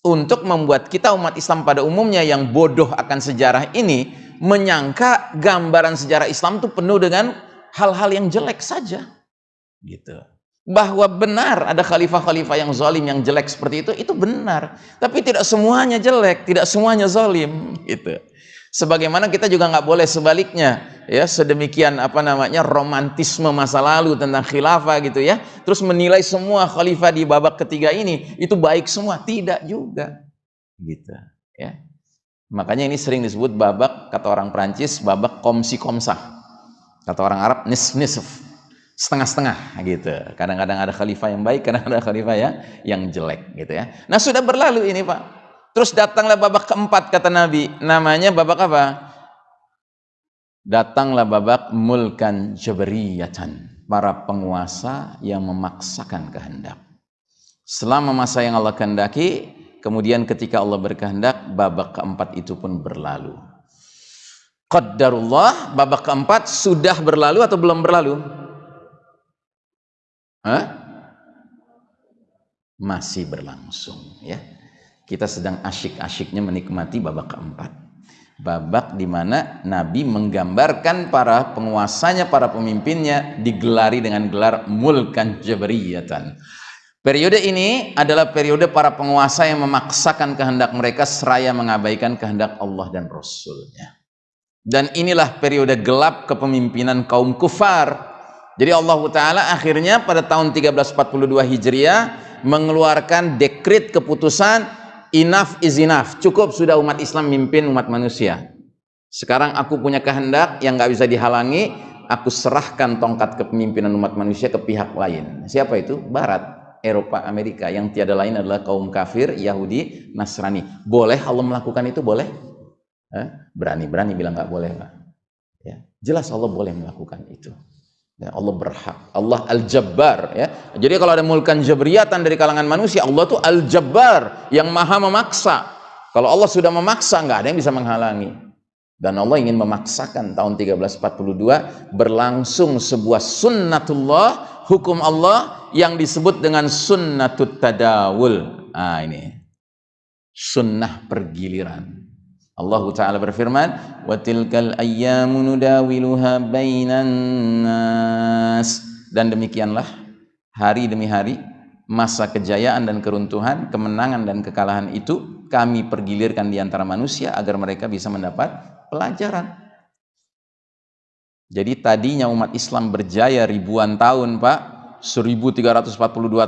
Untuk membuat kita umat Islam pada umumnya yang bodoh akan sejarah ini menyangka gambaran sejarah Islam itu penuh dengan hal-hal yang jelek saja. Gitu bahwa benar ada khalifah-khalifah yang zalim yang jelek seperti itu itu benar. Tapi tidak semuanya jelek tidak semuanya zalim (laughs) gitu. Sebagaimana kita juga nggak boleh sebaliknya ya sedemikian apa namanya romantisme masa lalu tentang khilafah gitu ya. Terus menilai semua khalifah di babak ketiga ini itu baik semua. Tidak juga gitu ya. Makanya ini sering disebut babak kata orang Prancis babak komsi komsah kata orang Arab nisf nisf setengah-setengah gitu. Kadang-kadang ada khalifah yang baik, kadang-kadang ada khalifah ya yang jelek gitu ya. Nah, sudah berlalu ini, Pak. Terus datanglah babak keempat kata Nabi. Namanya babak apa? Datanglah babak mulkan jabariyatan. Para penguasa yang memaksakan kehendak. Selama masa yang Allah kehendaki, kemudian ketika Allah berkehendak, babak keempat itu pun berlalu. Qaddarullah, babak keempat sudah berlalu atau belum berlalu? Hah? Masih berlangsung ya. Kita sedang asyik-asyiknya menikmati babak keempat. Babak di mana Nabi menggambarkan para penguasanya, para pemimpinnya digelari dengan gelar mulkan jabriyatan. Periode ini adalah periode para penguasa yang memaksakan kehendak mereka seraya mengabaikan kehendak Allah dan Rasulnya. Dan inilah periode gelap kepemimpinan kaum kufar jadi Allah Ta'ala akhirnya pada tahun 1342 Hijriah mengeluarkan dekrit keputusan enough is enough. Cukup sudah umat Islam mimpin umat manusia. sekarang aku punya kehendak yang nggak bisa dihalangi aku serahkan tongkat kepemimpinan umat manusia ke pihak lain. Siapa itu? Barat Eropa Amerika. Yang tiada lain adalah kaum kafir Yahudi Nasrani. Boleh Allah melakukan itu? Boleh. Berani-berani bilang nggak boleh Pak. Ya jelas Allah boleh melakukan itu Ya, Allah berhak. Allah Al-Jabbar ya. Jadi kalau ada mulkan jabriyatan dari kalangan manusia, Allah tuh Al-Jabbar yang maha memaksa. Kalau Allah sudah memaksa, nggak ada yang bisa menghalangi. Dan Allah ingin memaksakan tahun 1342 berlangsung sebuah sunnatullah, hukum Allah yang disebut dengan sunnatut tadawul. Ah ini. Sunnah pergiliran. Allah Ta'ala berfirman وَتِلْكَ الْأَيَّامُ نُدَاوِلُهَا بَيْنَ النَّاسِ dan demikianlah hari demi hari masa kejayaan dan keruntuhan kemenangan dan kekalahan itu kami pergilirkan di antara manusia agar mereka bisa mendapat pelajaran jadi tadinya umat Islam berjaya ribuan tahun Pak 1342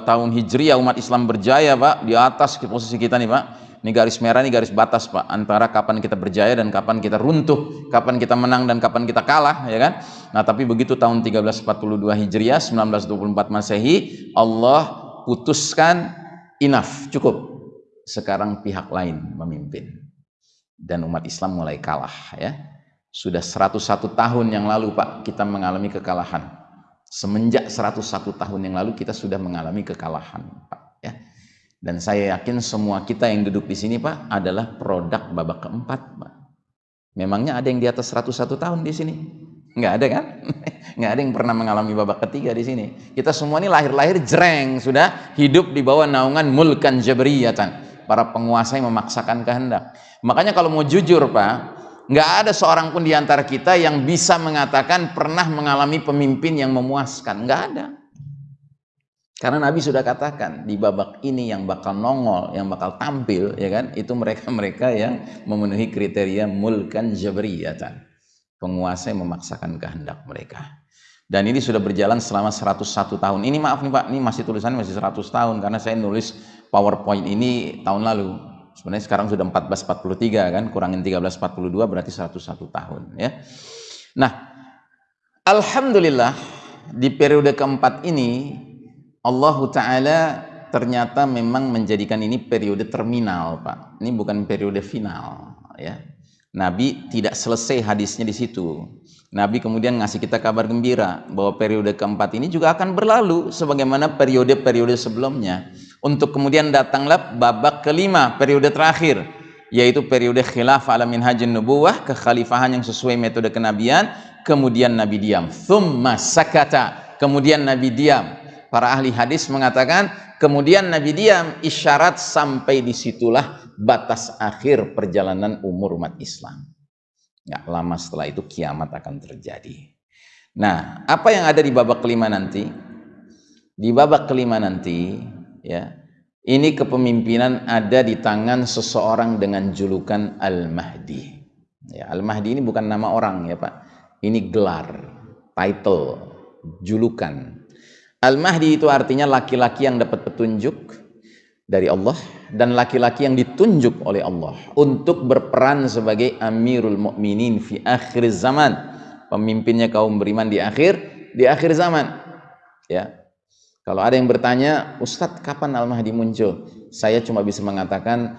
tahun Hijriah umat Islam berjaya Pak di atas posisi kita nih Pak ini garis merah, ini garis batas Pak, antara kapan kita berjaya dan kapan kita runtuh, kapan kita menang dan kapan kita kalah, ya kan? Nah, tapi begitu tahun 1342 Hijriah, 1924 Masehi, Allah putuskan enough, cukup. Sekarang pihak lain memimpin. Dan umat Islam mulai kalah, ya. Sudah 101 tahun yang lalu Pak, kita mengalami kekalahan. Semenjak 101 tahun yang lalu kita sudah mengalami kekalahan, Pak, ya dan saya yakin semua kita yang duduk di sini Pak adalah produk babak keempat Pak. Memangnya ada yang di atas 101 tahun di sini? Enggak ada kan? (laughs) Enggak ada yang pernah mengalami babak ketiga di sini. Kita semua ini lahir-lahir jreng sudah hidup di bawah naungan mulkan jabriyatan. Para penguasa yang memaksakan kehendak. Makanya kalau mau jujur Pak, nggak ada seorang pun di antara kita yang bisa mengatakan pernah mengalami pemimpin yang memuaskan. Nggak ada. Karena Nabi sudah katakan di babak ini yang bakal nongol, yang bakal tampil, ya kan? Itu mereka-mereka yang memenuhi kriteria mulkan jabriyatan. Penguasa yang memaksakan kehendak mereka. Dan ini sudah berjalan selama 101 tahun. Ini maaf nih Pak, ini masih tulisannya masih 100 tahun karena saya nulis PowerPoint ini tahun lalu. Sebenarnya sekarang sudah 1443 kan, kurangin 1342 berarti 101 tahun ya. Nah, alhamdulillah di periode keempat ini Allah Ta'ala ternyata memang menjadikan ini periode terminal Pak. Ini bukan periode final ya. Nabi tidak selesai hadisnya di situ. Nabi kemudian ngasih kita kabar gembira bahwa periode keempat ini juga akan berlalu sebagaimana periode-periode sebelumnya. Untuk kemudian datanglah babak kelima periode terakhir yaitu periode khilaf ala minhajin nubuwah kekhalifahan yang sesuai metode kenabian. Kemudian Nabi diam. Thumma sakata. Kemudian Nabi diam para ahli hadis mengatakan kemudian Nabi diam isyarat sampai di situlah batas akhir perjalanan umur umat Islam. Nggak lama setelah itu kiamat akan terjadi. Nah apa yang ada di babak kelima nanti? Di babak kelima nanti ya ini kepemimpinan ada di tangan seseorang dengan julukan Al-Mahdi. Ya, Al-Mahdi ini bukan nama orang ya Pak. Ini gelar title julukan Al-Mahdi itu artinya laki-laki yang dapat petunjuk dari Allah dan laki-laki yang ditunjuk oleh Allah untuk berperan sebagai Amirul Mukminin fi akhir zaman, pemimpinnya kaum beriman di akhir di akhir zaman. Ya. Kalau ada yang bertanya, Ustadz kapan Al-Mahdi muncul? Saya cuma bisa mengatakan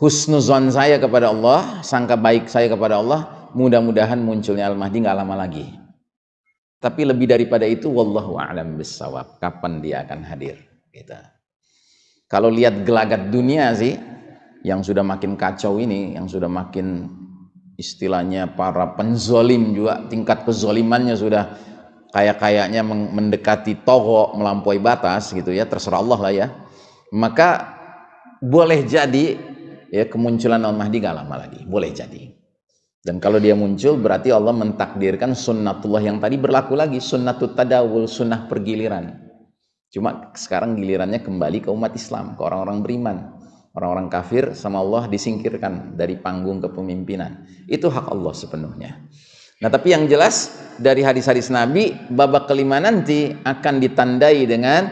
husnuzon saya kepada Allah, sangka baik saya kepada Allah, mudah-mudahan munculnya Al-Mahdi nggak lama lagi. Tapi lebih daripada itu, wallahu a'lam bisawab. Kapan dia akan hadir? Gitu. Kalau lihat gelagat dunia sih, yang sudah makin kacau ini, yang sudah makin istilahnya para penzolim juga, tingkat kezolimannya sudah kayak-kayaknya mendekati togo melampaui batas gitu ya, terserah Allah lah ya. Maka boleh jadi ya kemunculan Al-Mahdi gak lama lagi, boleh jadi. Dan kalau dia muncul berarti Allah mentakdirkan sunnatullah yang tadi berlaku lagi. Sunnatut tadawul, sunnah pergiliran. Cuma sekarang gilirannya kembali ke umat Islam, ke orang-orang beriman. Orang-orang kafir sama Allah disingkirkan dari panggung kepemimpinan. Itu hak Allah sepenuhnya. Nah tapi yang jelas dari hadis-hadis Nabi, babak kelima nanti akan ditandai dengan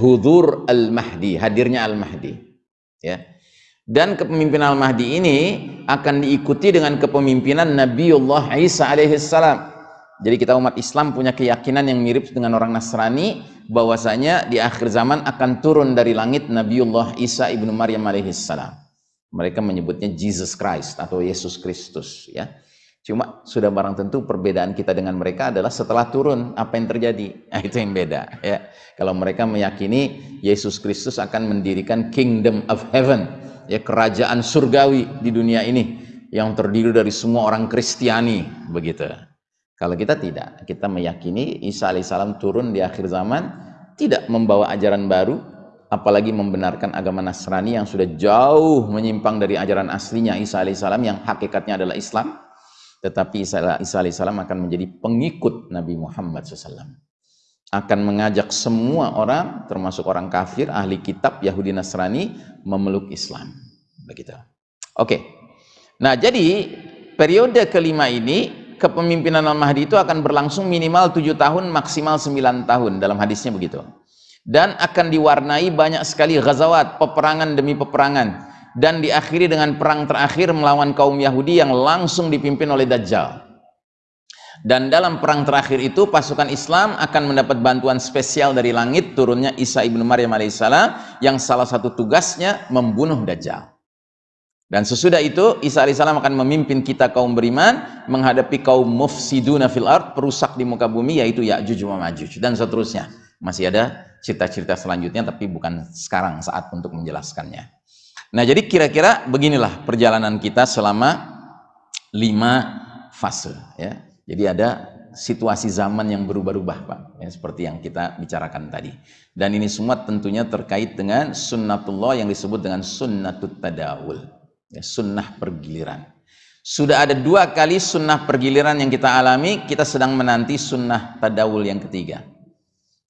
hudur al-mahdi, hadirnya al-mahdi. Ya. Dan kepemimpinan Al-Mahdi ini akan diikuti dengan kepemimpinan Nabiullah Isa alaihissalam. Jadi kita umat Islam punya keyakinan yang mirip dengan orang Nasrani bahwasanya di akhir zaman akan turun dari langit Nabiullah Isa ibnu Maryam alaihissalam. Mereka menyebutnya Jesus Christ atau Yesus Kristus ya. Cuma sudah barang tentu perbedaan kita dengan mereka adalah setelah turun apa yang terjadi. (laughs) Nah, itu yang beda ya. Kalau mereka meyakini Yesus Kristus akan mendirikan kingdom of heaven, ya kerajaan surgawi di dunia ini yang terdiri dari semua orang Kristiani begitu. Kalau kita tidak, kita meyakini Isa alaihissalam turun di akhir zaman tidak membawa ajaran baru, apalagi membenarkan agama Nasrani yang sudah jauh menyimpang dari ajaran aslinya Isa alaihissalam yang hakikatnya adalah Islam tetapi Isa, alaihissalam akan menjadi pengikut Nabi Muhammad SAW akan mengajak semua orang termasuk orang kafir ahli kitab Yahudi Nasrani memeluk Islam. Begitu. Oke. Nah jadi periode kelima ini kepemimpinan Al-Mahdi itu akan berlangsung minimal tujuh tahun maksimal sembilan tahun dalam hadisnya begitu. Dan akan diwarnai banyak sekali ghazawat peperangan demi peperangan dan diakhiri dengan perang terakhir melawan kaum Yahudi yang langsung dipimpin oleh Dajjal. Dan dalam perang terakhir itu pasukan Islam akan mendapat bantuan spesial dari langit turunnya Isa ibnu Maryam alaihissalam yang salah satu tugasnya membunuh Dajjal. Dan sesudah itu Isa alaihissalam akan memimpin kita kaum beriman menghadapi kaum mufsiduna fil ard, perusak di muka bumi yaitu Ya'juj wa Ma'juj dan seterusnya. Masih ada cerita-cerita selanjutnya tapi bukan sekarang saat untuk menjelaskannya. Nah, jadi kira-kira beginilah perjalanan kita selama lima fase. Ya. Jadi ada situasi zaman yang berubah-ubah, Pak. Ya, seperti yang kita bicarakan tadi. Dan ini semua tentunya terkait dengan sunnatullah yang disebut dengan sunnatut tadawul. Ya, sunnah pergiliran. Sudah ada dua kali sunnah pergiliran yang kita alami, kita sedang menanti sunnah tadawul yang ketiga.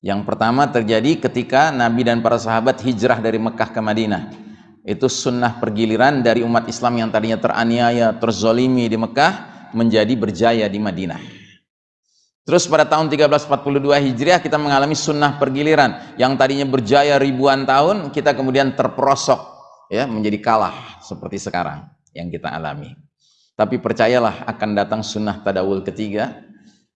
Yang pertama terjadi ketika Nabi dan para sahabat hijrah dari Mekah ke Madinah itu sunnah pergiliran dari umat Islam yang tadinya teraniaya, terzolimi di Mekah menjadi berjaya di Madinah. Terus pada tahun 1342 Hijriah kita mengalami sunnah pergiliran yang tadinya berjaya ribuan tahun kita kemudian terperosok ya menjadi kalah seperti sekarang yang kita alami. Tapi percayalah akan datang sunnah tadawul ketiga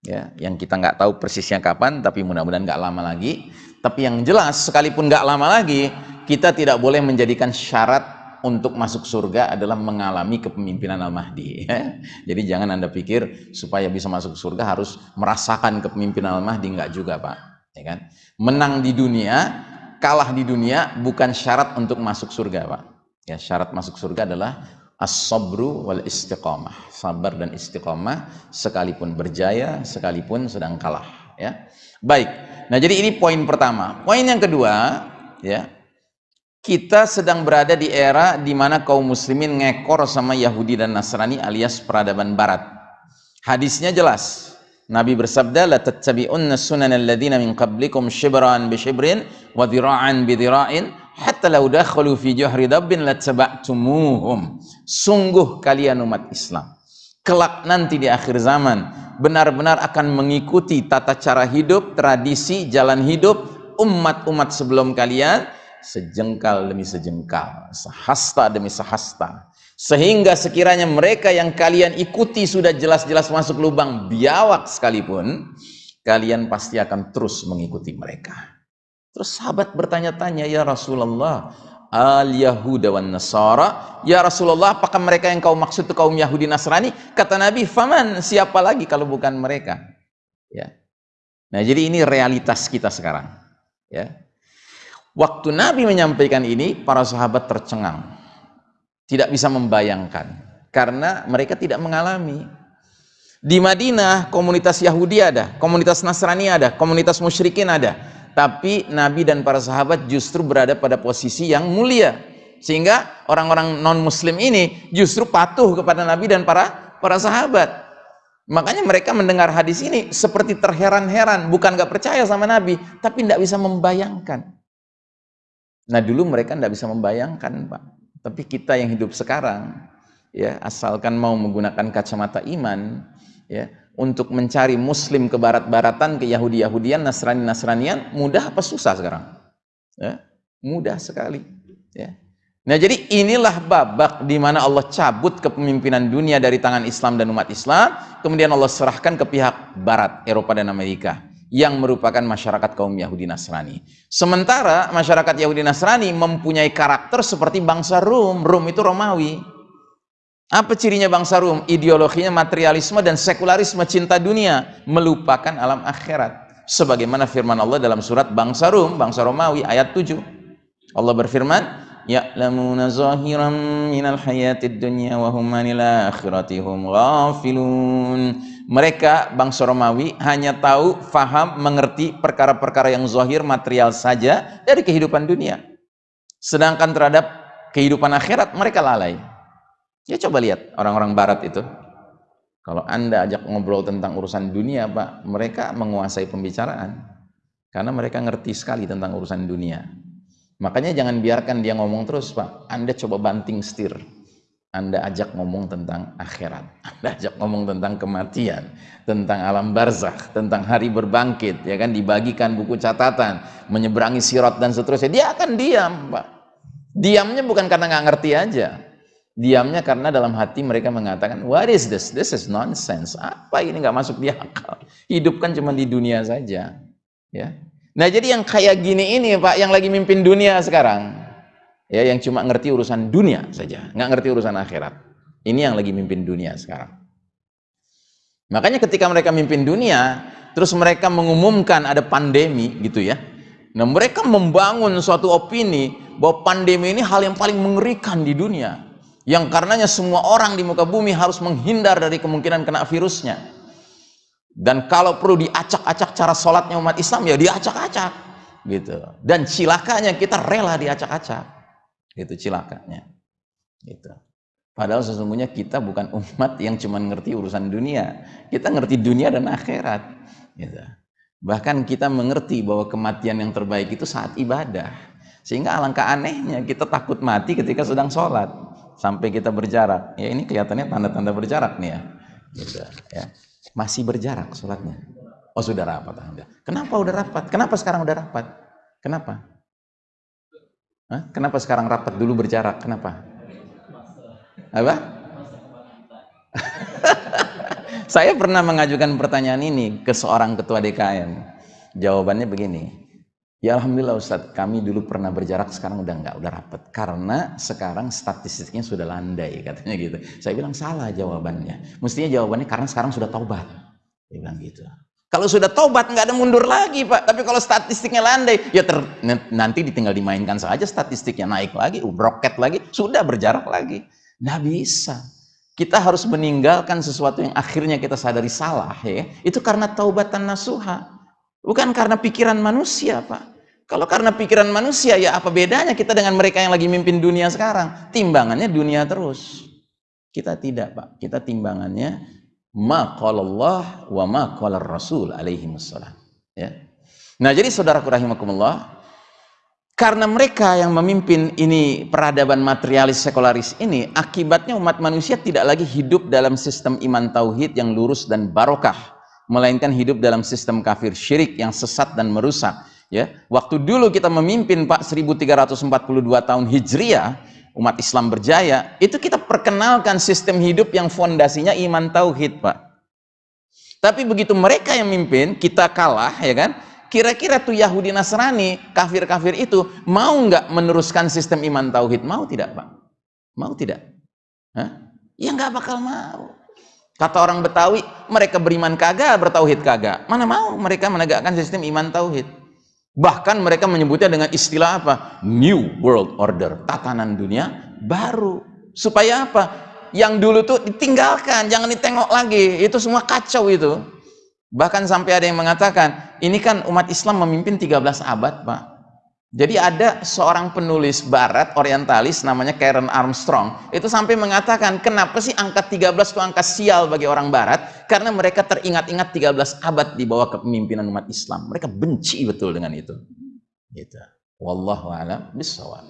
ya yang kita nggak tahu persisnya kapan tapi mudah-mudahan nggak lama lagi. Tapi yang jelas sekalipun nggak lama lagi kita tidak boleh menjadikan syarat untuk masuk surga adalah mengalami kepemimpinan Al-Mahdi. Ya. Jadi jangan Anda pikir supaya bisa masuk surga harus merasakan kepemimpinan Al-Mahdi. Enggak juga Pak. Ya kan? Menang di dunia, kalah di dunia bukan syarat untuk masuk surga Pak. Ya, syarat masuk surga adalah as-sabru wal istiqamah. Sabar dan istiqamah sekalipun berjaya, sekalipun sedang kalah. Ya. Baik. Nah jadi ini poin pertama. Poin yang kedua, ya kita sedang berada di era di mana kaum muslimin ngekor sama Yahudi dan Nasrani alias peradaban barat. Hadisnya jelas. Nabi bersabda la tattabi'unna sunan alladziina min qablikum shibran bi shibrin wa dhira'an bi dhira'in hatta law dakhalu fi juhri dabbin lattaba'tumuhum. Sungguh kalian umat Islam kelak nanti di akhir zaman benar-benar akan mengikuti tata cara hidup, tradisi, jalan hidup umat-umat sebelum kalian sejengkal demi sejengkal, sehasta demi sehasta. Sehingga sekiranya mereka yang kalian ikuti sudah jelas-jelas masuk lubang biawak sekalipun, kalian pasti akan terus mengikuti mereka. Terus sahabat bertanya-tanya, ya Rasulullah, al Yahuda wan Nasara, ya Rasulullah, apakah mereka yang kau maksud itu kaum Yahudi Nasrani? Kata Nabi, faman, siapa lagi kalau bukan mereka? Ya. Nah, jadi ini realitas kita sekarang. Ya. Waktu Nabi menyampaikan ini, para sahabat tercengang. Tidak bisa membayangkan. Karena mereka tidak mengalami. Di Madinah, komunitas Yahudi ada, komunitas Nasrani ada, komunitas musyrikin ada. Tapi Nabi dan para sahabat justru berada pada posisi yang mulia. Sehingga orang-orang non-muslim ini justru patuh kepada Nabi dan para para sahabat. Makanya mereka mendengar hadis ini seperti terheran-heran, bukan gak percaya sama Nabi, tapi tidak bisa membayangkan. Nah dulu mereka tidak bisa membayangkan Pak. Tapi kita yang hidup sekarang, ya asalkan mau menggunakan kacamata iman, ya untuk mencari Muslim ke barat-baratan, ke Yahudi-Yahudian, Nasrani-Nasranian, mudah apa susah sekarang? Ya, mudah sekali. Ya. Nah jadi inilah babak di mana Allah cabut kepemimpinan dunia dari tangan Islam dan umat Islam, kemudian Allah serahkan ke pihak Barat, Eropa dan Amerika yang merupakan masyarakat kaum Yahudi Nasrani. Sementara masyarakat Yahudi Nasrani mempunyai karakter seperti bangsa Rum. Rum itu Romawi. Apa cirinya bangsa Rum? Ideologinya materialisme dan sekularisme cinta dunia, melupakan alam akhirat. Sebagaimana firman Allah dalam surat bangsa Rum, bangsa Romawi ayat 7. Allah berfirman, ya'lamuna zahiran minal hayatid dunya wa hum anil akhirati hum ghafilun mereka bangsa Romawi hanya tahu faham mengerti perkara-perkara yang zahir material saja dari kehidupan dunia. Sedangkan terhadap kehidupan akhirat mereka lalai. Ya coba lihat orang-orang barat itu. Kalau anda ajak ngobrol tentang urusan dunia pak mereka menguasai pembicaraan. Karena mereka ngerti sekali tentang urusan dunia. Makanya jangan biarkan dia ngomong terus, Pak. Anda coba banting setir. Anda ajak ngomong tentang akhirat. Anda ajak ngomong tentang kematian, tentang alam barzakh, tentang hari berbangkit, ya kan dibagikan buku catatan, menyeberangi sirat dan seterusnya. Dia akan diam, Pak. Diamnya bukan karena nggak ngerti aja. Diamnya karena dalam hati mereka mengatakan, what is this? This is nonsense. Apa ini nggak masuk di akal? Hidup kan cuma di dunia saja. Ya, Nah jadi yang kayak gini ini Pak, yang lagi mimpin dunia sekarang, ya yang cuma ngerti urusan dunia saja, nggak ngerti urusan akhirat. Ini yang lagi mimpin dunia sekarang. Makanya ketika mereka mimpin dunia, terus mereka mengumumkan ada pandemi gitu ya. Nah mereka membangun suatu opini bahwa pandemi ini hal yang paling mengerikan di dunia. Yang karenanya semua orang di muka bumi harus menghindar dari kemungkinan kena virusnya dan kalau perlu diacak-acak cara sholatnya umat Islam ya diacak-acak gitu dan cilakanya kita rela diacak-acak itu cilakanya gitu padahal sesungguhnya kita bukan umat yang cuma ngerti urusan dunia kita ngerti dunia dan akhirat gitu bahkan kita mengerti bahwa kematian yang terbaik itu saat ibadah sehingga alangkah anehnya kita takut mati ketika sedang sholat sampai kita berjarak ya ini kelihatannya tanda-tanda berjarak nih ya gitu ya masih berjarak sholatnya. Oh sudah rapat Anda. Kenapa udah rapat? Kenapa sekarang udah rapat? Kenapa? Hah? Kenapa sekarang rapat dulu berjarak? Kenapa? Apa? (laughs) Saya pernah mengajukan pertanyaan ini ke seorang ketua DKM. Jawabannya begini. Ya Alhamdulillah Ustadz, kami dulu pernah berjarak, sekarang udah enggak, udah rapat. Karena sekarang statistiknya sudah landai, katanya gitu. Saya bilang salah jawabannya. Mestinya jawabannya karena sekarang sudah taubat. Dia bilang gitu. Kalau sudah taubat nggak ada mundur lagi Pak. Tapi kalau statistiknya landai, ya ter, nanti ditinggal dimainkan saja statistiknya naik lagi, roket lagi, sudah berjarak lagi. Nggak bisa. Kita harus meninggalkan sesuatu yang akhirnya kita sadari salah ya. Itu karena taubatan nasuha. Bukan karena pikiran manusia Pak. Kalau karena pikiran manusia, ya apa bedanya kita dengan mereka yang lagi mimpin dunia sekarang? Timbangannya dunia terus. Kita tidak, Pak. Kita timbangannya ma Allah wa ma Rasul alaihi wassalam. Ya. Nah, jadi saudaraku rahimakumullah, karena mereka yang memimpin ini peradaban materialis sekularis ini, akibatnya umat manusia tidak lagi hidup dalam sistem iman tauhid yang lurus dan barokah, melainkan hidup dalam sistem kafir syirik yang sesat dan merusak ya waktu dulu kita memimpin Pak 1342 tahun Hijriah umat Islam berjaya itu kita perkenalkan sistem hidup yang fondasinya iman tauhid Pak. Tapi begitu mereka yang mimpin kita kalah ya kan? Kira-kira tuh Yahudi Nasrani kafir-kafir itu mau nggak meneruskan sistem iman tauhid? Mau tidak Pak? Mau tidak? Hah? ya nggak bakal mau. Kata orang Betawi mereka beriman kagak bertauhid kagak. Mana mau mereka menegakkan sistem iman tauhid Bahkan mereka menyebutnya dengan istilah apa? New World Order, tatanan dunia baru. Supaya apa? Yang dulu tuh ditinggalkan, jangan ditengok lagi. Itu semua kacau itu. Bahkan sampai ada yang mengatakan, ini kan umat Islam memimpin 13 abad, Pak. Jadi ada seorang penulis barat orientalis namanya Karen Armstrong itu sampai mengatakan kenapa sih angka 13 itu angka sial bagi orang barat karena mereka teringat-ingat 13 abad di bawah kepemimpinan umat Islam. Mereka benci betul dengan itu. Gitu. Wallahu a'lam bishawab.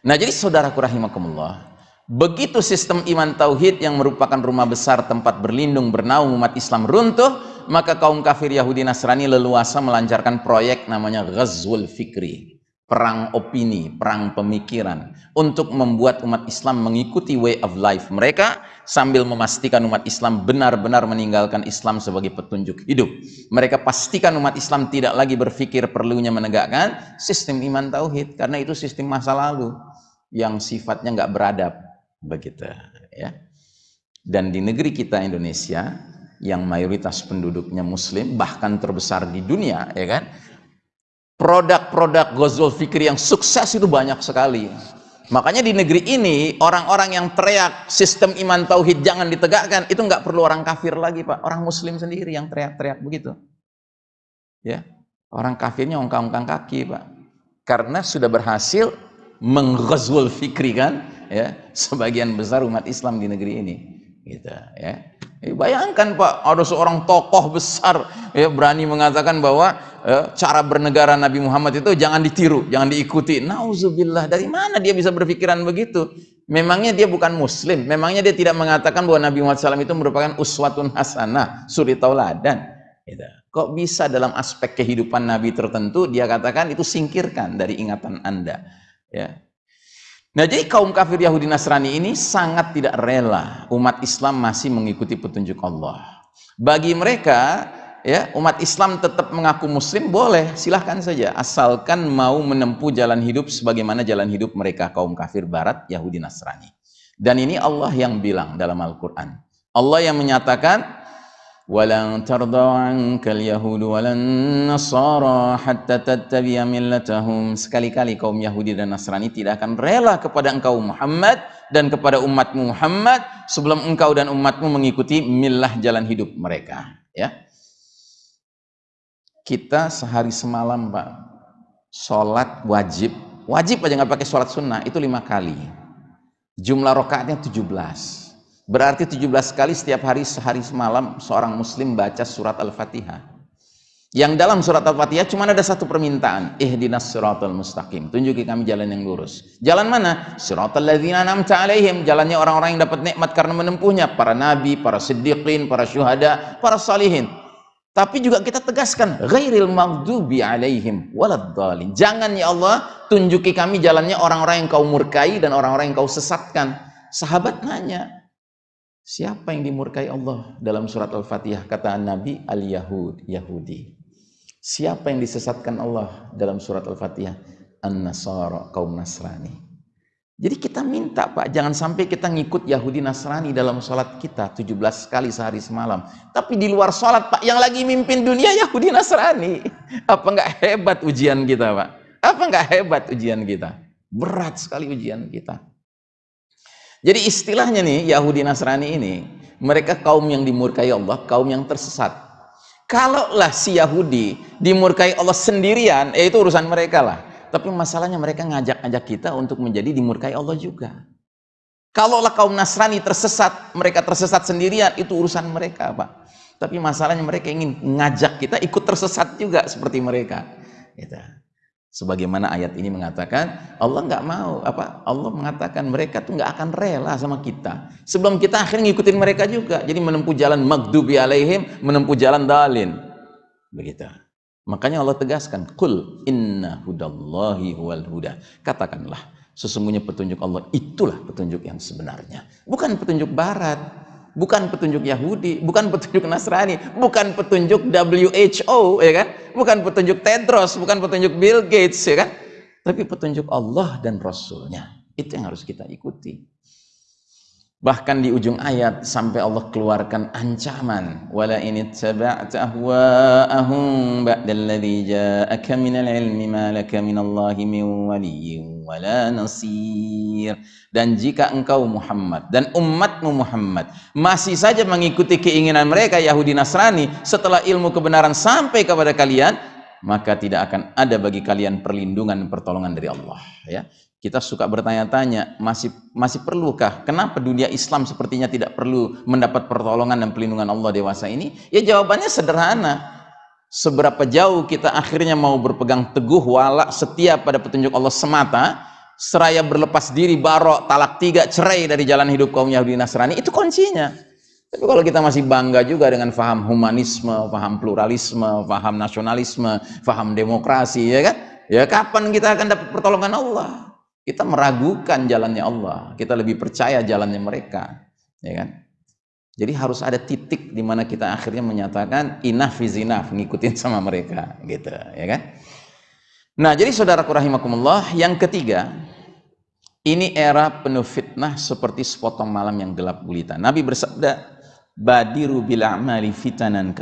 Nah, jadi saudaraku rahimakumullah, begitu sistem iman tauhid yang merupakan rumah besar tempat berlindung bernaung umat Islam runtuh, maka kaum kafir Yahudi Nasrani leluasa melancarkan proyek namanya Ghazwul Fikri perang opini, perang pemikiran untuk membuat umat Islam mengikuti way of life mereka sambil memastikan umat Islam benar-benar meninggalkan Islam sebagai petunjuk hidup. Mereka pastikan umat Islam tidak lagi berpikir perlunya menegakkan sistem iman tauhid karena itu sistem masa lalu yang sifatnya nggak beradab begitu ya. Dan di negeri kita Indonesia yang mayoritas penduduknya muslim bahkan terbesar di dunia ya kan produk-produk Ghazul Fikri yang sukses itu banyak sekali. Makanya di negeri ini orang-orang yang teriak sistem iman tauhid jangan ditegakkan itu nggak perlu orang kafir lagi pak, orang muslim sendiri yang teriak-teriak begitu. Ya, orang kafirnya ongkang-ongkang kaki pak, karena sudah berhasil mengghazul fikri kan, ya sebagian besar umat Islam di negeri ini, gitu ya. Eh, bayangkan Pak, ada seorang tokoh besar ya berani mengatakan bahwa ya, cara bernegara Nabi Muhammad itu jangan ditiru, jangan diikuti. Nauzubillah, dari mana dia bisa berpikiran begitu? Memangnya dia bukan muslim, memangnya dia tidak mengatakan bahwa Nabi Muhammad SAW itu merupakan uswatun hasanah, suri tauladan. Gitu. Kok bisa dalam aspek kehidupan Nabi tertentu dia katakan itu singkirkan dari ingatan Anda. Ya, Nah jadi kaum kafir Yahudi Nasrani ini sangat tidak rela umat Islam masih mengikuti petunjuk Allah. Bagi mereka ya umat Islam tetap mengaku muslim boleh silahkan saja asalkan mau menempuh jalan hidup sebagaimana jalan hidup mereka kaum kafir barat Yahudi Nasrani. Dan ini Allah yang bilang dalam Al-Quran. Allah yang menyatakan ولن ترضى عنك اليهود ولا النصارى حتى تتبع ملتهم sekali-kali kaum Yahudi dan Nasrani tidak akan rela kepada engkau Muhammad dan kepada umatmu Muhammad sebelum engkau dan umatmu mengikuti milah jalan hidup mereka ya kita sehari semalam Pak sholat wajib wajib aja nggak pakai sholat sunnah itu lima kali jumlah rokaatnya 17 Berarti 17 kali setiap hari sehari semalam seorang muslim baca surat Al-Fatihah. Yang dalam surat Al-Fatihah cuma ada satu permintaan, ihdinas siratal mustaqim. Tunjuki kami jalan yang lurus. Jalan mana? Siratal ladzina an'amta alaihim, jalannya orang-orang yang dapat nikmat karena menempuhnya, para nabi, para siddiqin, para syuhada, para salihin. Tapi juga kita tegaskan, ghairil maghdubi alaihim waladdallin. Jangan ya Allah tunjuki kami jalannya orang-orang yang kau murkai dan orang-orang yang kau sesatkan. Sahabat nanya, Siapa yang dimurkai Allah dalam surat Al-Fatihah? Kata Nabi Al-Yahud, Yahudi. Siapa yang disesatkan Allah dalam surat Al-Fatihah? An-Nasara, kaum Nasrani. Jadi kita minta Pak, jangan sampai kita ngikut Yahudi Nasrani dalam sholat kita 17 kali sehari semalam. Tapi di luar sholat Pak, yang lagi mimpin dunia Yahudi Nasrani. Apa enggak hebat ujian kita Pak? Apa enggak hebat ujian kita? Berat sekali ujian kita. Jadi istilahnya nih Yahudi Nasrani ini, mereka kaum yang dimurkai Allah, kaum yang tersesat. Kalaulah si Yahudi dimurkai Allah sendirian, ya itu urusan mereka lah. Tapi masalahnya mereka ngajak-ngajak kita untuk menjadi dimurkai Allah juga. Kalaulah kaum Nasrani tersesat, mereka tersesat sendirian, itu urusan mereka, Pak. Tapi masalahnya mereka ingin ngajak kita ikut tersesat juga seperti mereka. Gitu sebagaimana ayat ini mengatakan Allah nggak mau apa Allah mengatakan mereka tuh nggak akan rela sama kita. Sebelum kita akhirnya ngikutin mereka juga. Jadi menempuh jalan magdubi alaihim menempuh jalan dalin. Begitu. Makanya Allah tegaskan kul inna hudallahi wal huda. Katakanlah sesungguhnya petunjuk Allah itulah petunjuk yang sebenarnya. Bukan petunjuk barat bukan petunjuk Yahudi, bukan petunjuk Nasrani, bukan petunjuk WHO, ya kan? Bukan petunjuk Tedros, bukan petunjuk Bill Gates, ya kan? Tapi petunjuk Allah dan Rasulnya. Itu yang harus kita ikuti. Bahkan di ujung ayat sampai Allah keluarkan ancaman wala in ittaba'ta ahwa'ahum ba'dalladzi ja'aka minal ilmi min wala nasir. Dan jika engkau Muhammad dan umatmu Muhammad masih saja mengikuti keinginan mereka Yahudi Nasrani setelah ilmu kebenaran sampai kepada kalian maka tidak akan ada bagi kalian perlindungan pertolongan dari Allah ya kita suka bertanya-tanya, masih masih perlukah? Kenapa dunia Islam sepertinya tidak perlu mendapat pertolongan dan pelindungan Allah dewasa ini? Ya jawabannya sederhana. Seberapa jauh kita akhirnya mau berpegang teguh walak setia pada petunjuk Allah semata, seraya berlepas diri barok talak tiga cerai dari jalan hidup kaum Yahudi Nasrani, itu kuncinya. Tapi kalau kita masih bangga juga dengan faham humanisme, faham pluralisme, faham nasionalisme, faham demokrasi, ya kan? Ya kapan kita akan dapat pertolongan Allah? Kita meragukan jalannya Allah. Kita lebih percaya jalannya mereka. Ya kan? Jadi harus ada titik di mana kita akhirnya menyatakan is enough, ngikutin sama mereka, gitu, ya kan? Nah, jadi saudaraku rahimakumullah, yang ketiga, ini era penuh fitnah seperti sepotong malam yang gelap gulita. Nabi bersabda, "Badiru bil a'mali fitanan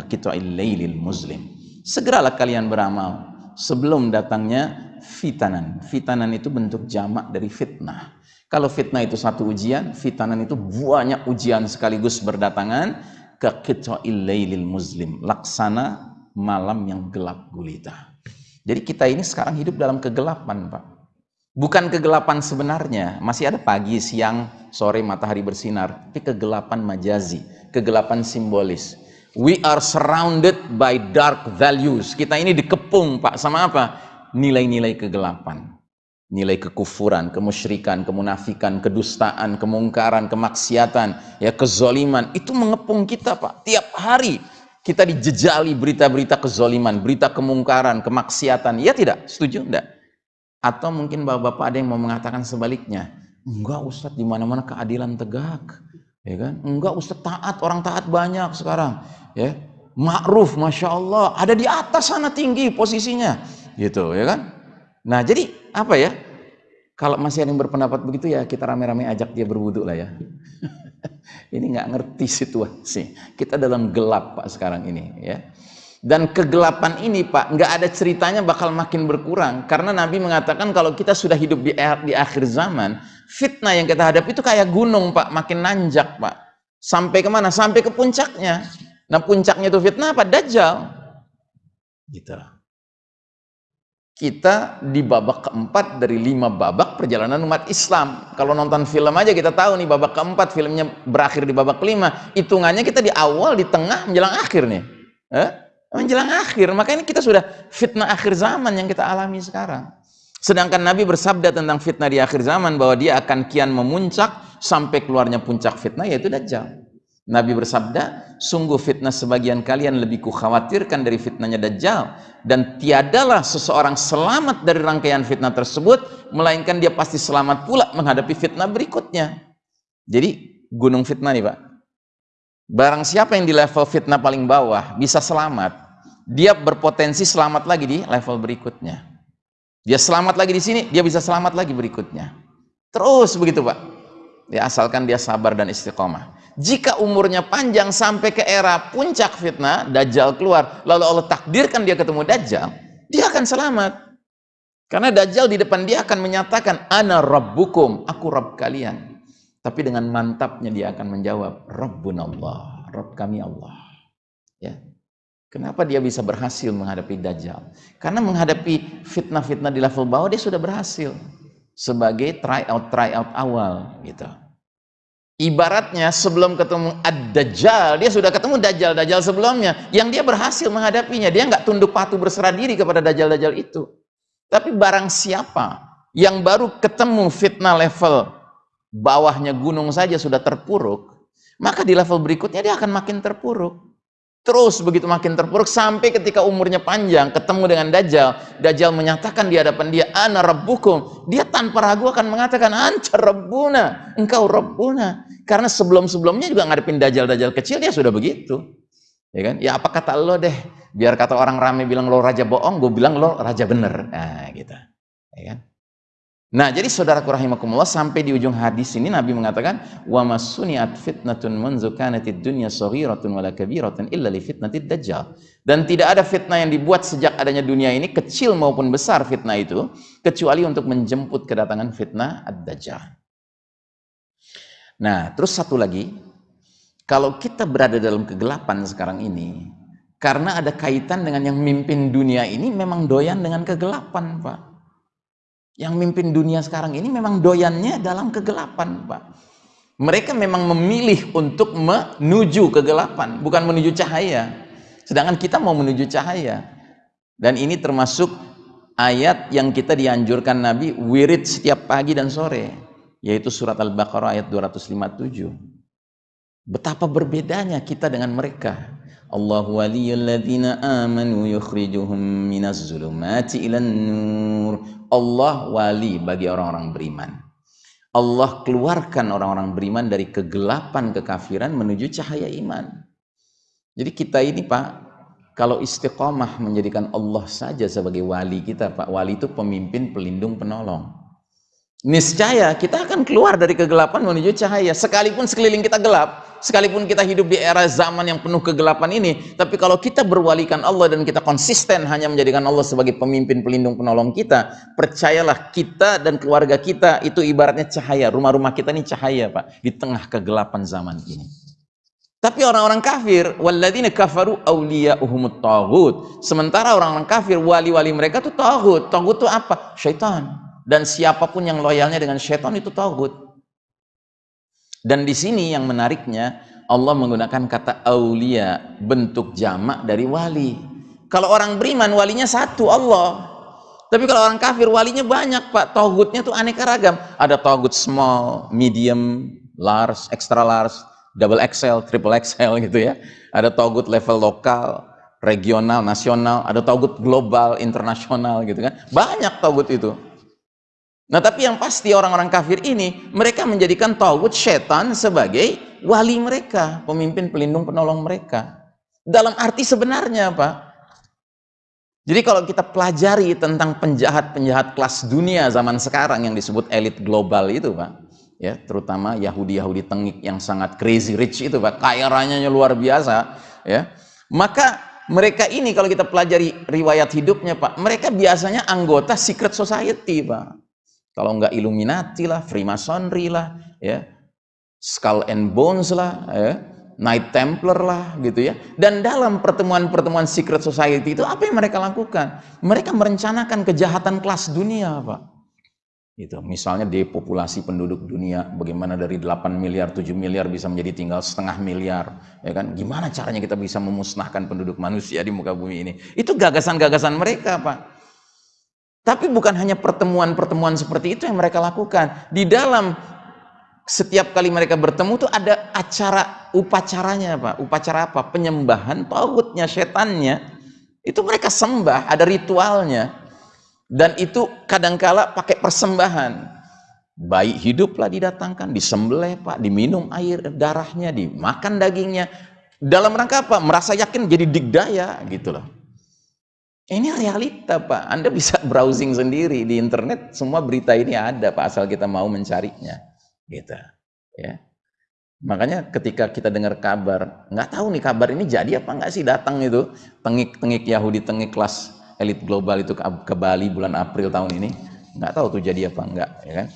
muslim." Segeralah kalian beramal sebelum datangnya fitanan. Fitanan itu bentuk jamak dari fitnah. Kalau fitnah itu satu ujian, fitanan itu banyak ujian sekaligus berdatangan ke qita'il lailil muslim, laksana malam yang gelap gulita. Jadi kita ini sekarang hidup dalam kegelapan, Pak. Bukan kegelapan sebenarnya, masih ada pagi, siang, sore, matahari bersinar. Tapi kegelapan majazi, kegelapan simbolis. We are surrounded by dark values. Kita ini dikepung, Pak, sama apa? Nilai-nilai kegelapan. Nilai kekufuran, kemusyrikan, kemunafikan, kedustaan, kemungkaran, kemaksiatan, ya kezoliman. Itu mengepung kita, Pak. Tiap hari kita dijejali berita-berita kezoliman, berita kemungkaran, kemaksiatan. Ya tidak? Setuju? Enggak? Atau mungkin bapak-bapak ada yang mau mengatakan sebaliknya. Enggak Ustadz, di mana-mana keadilan tegak. Ya kan? Enggak Ustadz taat, orang taat banyak sekarang. Ya, Ma'ruf, Masya Allah, ada di atas sana tinggi posisinya. Gitu, ya kan? Nah, jadi apa ya? Kalau masih ada yang berpendapat begitu ya kita rame-rame ajak dia berwudhu lah ya. (laughs) ini nggak ngerti situasi. Kita dalam gelap Pak sekarang ini ya. Dan kegelapan ini Pak, nggak ada ceritanya bakal makin berkurang. Karena Nabi mengatakan kalau kita sudah hidup di, di akhir zaman, fitnah yang kita hadapi itu kayak gunung Pak, makin nanjak Pak. Sampai ke mana? Sampai ke puncaknya. Nah puncaknya itu fitnah apa? Dajjal. Gitu. Kita di babak keempat dari lima babak perjalanan umat Islam. Kalau nonton film aja kita tahu nih babak keempat filmnya berakhir di babak kelima. Hitungannya kita di awal, di tengah, menjelang akhir nih. Eh? menjelang akhir makanya kita sudah fitnah akhir zaman yang kita alami sekarang sedangkan Nabi bersabda tentang fitnah di akhir zaman bahwa dia akan kian memuncak sampai keluarnya puncak fitnah yaitu Dajjal Nabi bersabda sungguh fitnah sebagian kalian lebih kukhawatirkan dari fitnahnya Dajjal dan tiadalah seseorang selamat dari rangkaian fitnah tersebut melainkan dia pasti selamat pula menghadapi fitnah berikutnya jadi gunung fitnah nih Pak Barang siapa yang di level fitnah paling bawah bisa selamat, dia berpotensi selamat lagi di level berikutnya. Dia selamat lagi di sini, dia bisa selamat lagi berikutnya. Terus begitu Pak. Ya asalkan dia sabar dan istiqomah. Jika umurnya panjang sampai ke era puncak fitnah, Dajjal keluar, lalu Allah takdirkan dia ketemu Dajjal, dia akan selamat. Karena Dajjal di depan dia akan menyatakan, Ana Rabbukum, aku Rabb kalian. Tapi dengan mantapnya dia akan menjawab, Rabbun Allah, Rabb kami Allah. Ya. Kenapa dia bisa berhasil menghadapi Dajjal? Karena menghadapi fitnah-fitnah di level bawah dia sudah berhasil sebagai try out try out awal gitu. Ibaratnya sebelum ketemu Ad-Dajjal, dia sudah ketemu Dajjal-Dajjal sebelumnya yang dia berhasil menghadapinya. Dia nggak tunduk patuh berserah diri kepada Dajjal-Dajjal itu. Tapi barang siapa yang baru ketemu fitnah level bawahnya gunung saja sudah terpuruk, maka di level berikutnya dia akan makin terpuruk. Terus begitu makin terpuruk sampai ketika umurnya panjang ketemu dengan Dajjal, Dajjal menyatakan di hadapan dia, "Ana rabbukum." Dia tanpa ragu akan mengatakan, "Anta rabbuna." Engkau rabbuna. Karena sebelum-sebelumnya juga ngadepin Dajjal-Dajjal kecil dia sudah begitu. Ya kan? Ya apa kata lo deh? Biar kata orang rame bilang lo raja bohong, gue bilang lo raja bener. Nah, gitu. Ya kan? Nah, jadi saudaraku rahimakumullah sampai di ujung hadis ini Nabi mengatakan wa masuniat fitnatun munzu dunya saghiratun wala kabiratun illa li fitnatid dajjal. Dan tidak ada fitnah yang dibuat sejak adanya dunia ini kecil maupun besar fitnah itu kecuali untuk menjemput kedatangan fitnah ad-dajjal. Nah, terus satu lagi kalau kita berada dalam kegelapan sekarang ini karena ada kaitan dengan yang mimpin dunia ini memang doyan dengan kegelapan, Pak yang mimpin dunia sekarang ini memang doyannya dalam kegelapan, Pak. Mereka memang memilih untuk menuju kegelapan, bukan menuju cahaya. Sedangkan kita mau menuju cahaya. Dan ini termasuk ayat yang kita dianjurkan Nabi wirid setiap pagi dan sore, yaitu surat Al-Baqarah ayat 257. Betapa berbedanya kita dengan mereka. Allahu waliyul ladzina amanu yukhrijuhum minaz zulumati ilan nur. Allah wali bagi orang-orang beriman. Allah keluarkan orang-orang beriman dari kegelapan kekafiran menuju cahaya iman. Jadi kita ini Pak, kalau istiqomah menjadikan Allah saja sebagai wali kita Pak, wali itu pemimpin, pelindung, penolong. Niscaya kita akan keluar dari kegelapan menuju cahaya. Sekalipun sekeliling kita gelap, sekalipun kita hidup di era zaman yang penuh kegelapan ini, tapi kalau kita berwalikan Allah dan kita konsisten hanya menjadikan Allah sebagai pemimpin, pelindung, penolong kita, percayalah kita dan keluarga kita itu ibaratnya cahaya. Rumah-rumah kita ini cahaya, Pak, di tengah kegelapan zaman ini. Tapi orang-orang kafir, walladzina kafaru awliya'uhumut taghut. Sementara orang-orang kafir, wali-wali mereka itu taghut. Taghut itu apa? Syaitan. Dan siapa pun yang loyalnya dengan syaitan itu taghut. Dan di sini yang menariknya Allah menggunakan kata aulia bentuk jamak dari wali. Kalau orang beriman walinya satu Allah. Tapi kalau orang kafir walinya banyak Pak. Togutnya tuh aneka ragam. Ada togut small, medium, large, extra large, double XL, triple XL gitu ya. Ada togut level lokal, regional, nasional, ada togut global, internasional gitu kan. Banyak togut itu. Nah tapi yang pasti orang-orang kafir ini mereka menjadikan tauhid setan sebagai wali mereka, pemimpin pelindung penolong mereka. Dalam arti sebenarnya Pak. Jadi kalau kita pelajari tentang penjahat-penjahat kelas dunia zaman sekarang yang disebut elit global itu Pak. Ya, terutama Yahudi-Yahudi tengik yang sangat crazy rich itu Pak, kaya rayanya luar biasa, ya. Maka mereka ini kalau kita pelajari riwayat hidupnya Pak, mereka biasanya anggota secret society Pak kalau enggak Illuminati lah, Freemasonry lah, ya, Skull and Bones lah, ya, Night Templar lah, gitu ya. Dan dalam pertemuan-pertemuan secret society itu apa yang mereka lakukan? Mereka merencanakan kejahatan kelas dunia, Pak. Itu, misalnya depopulasi penduduk dunia, bagaimana dari 8 miliar, 7 miliar bisa menjadi tinggal setengah miliar, ya kan? Gimana caranya kita bisa memusnahkan penduduk manusia di muka bumi ini? Itu gagasan-gagasan mereka, Pak. Tapi bukan hanya pertemuan-pertemuan seperti itu yang mereka lakukan. Di dalam setiap kali mereka bertemu tuh ada acara upacaranya Pak. Upacara apa? Penyembahan tauhidnya, setannya. Itu mereka sembah, ada ritualnya. Dan itu kadangkala pakai persembahan. Bayi hiduplah didatangkan, disembelih Pak, diminum air darahnya, dimakan dagingnya. Dalam rangka apa? Merasa yakin jadi digdaya gitu loh. Ini realita Pak, Anda bisa (laughs) browsing sendiri di internet, semua berita ini ada Pak, asal kita mau mencarinya. Gitu. Ya. Makanya ketika kita dengar kabar, nggak tahu nih kabar ini jadi apa nggak sih datang itu, tengik-tengik Yahudi, tengik kelas elit global itu ke, Bali bulan April tahun ini, nggak tahu tuh jadi apa enggak, ya kan?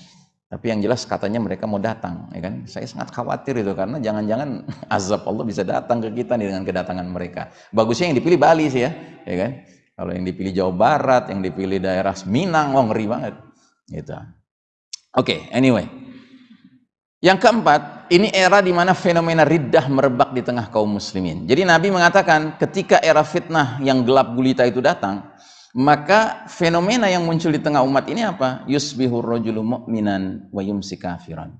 Tapi yang jelas katanya mereka mau datang, ya kan? Saya sangat khawatir itu karena jangan-jangan (laughs) azab Allah bisa datang ke kita nih dengan kedatangan mereka. Bagusnya yang dipilih Bali sih ya, ya kan? Kalau yang dipilih Jawa Barat, yang dipilih daerah Minang, oh ngeri banget. Gitu. Oke, okay, anyway. Yang keempat, ini era di mana fenomena riddah merebak di tengah kaum muslimin. Jadi Nabi mengatakan ketika era fitnah yang gelap gulita itu datang, maka fenomena yang muncul di tengah umat ini apa? Yusbihu rajulu mu'minan wa yumsi kafiran.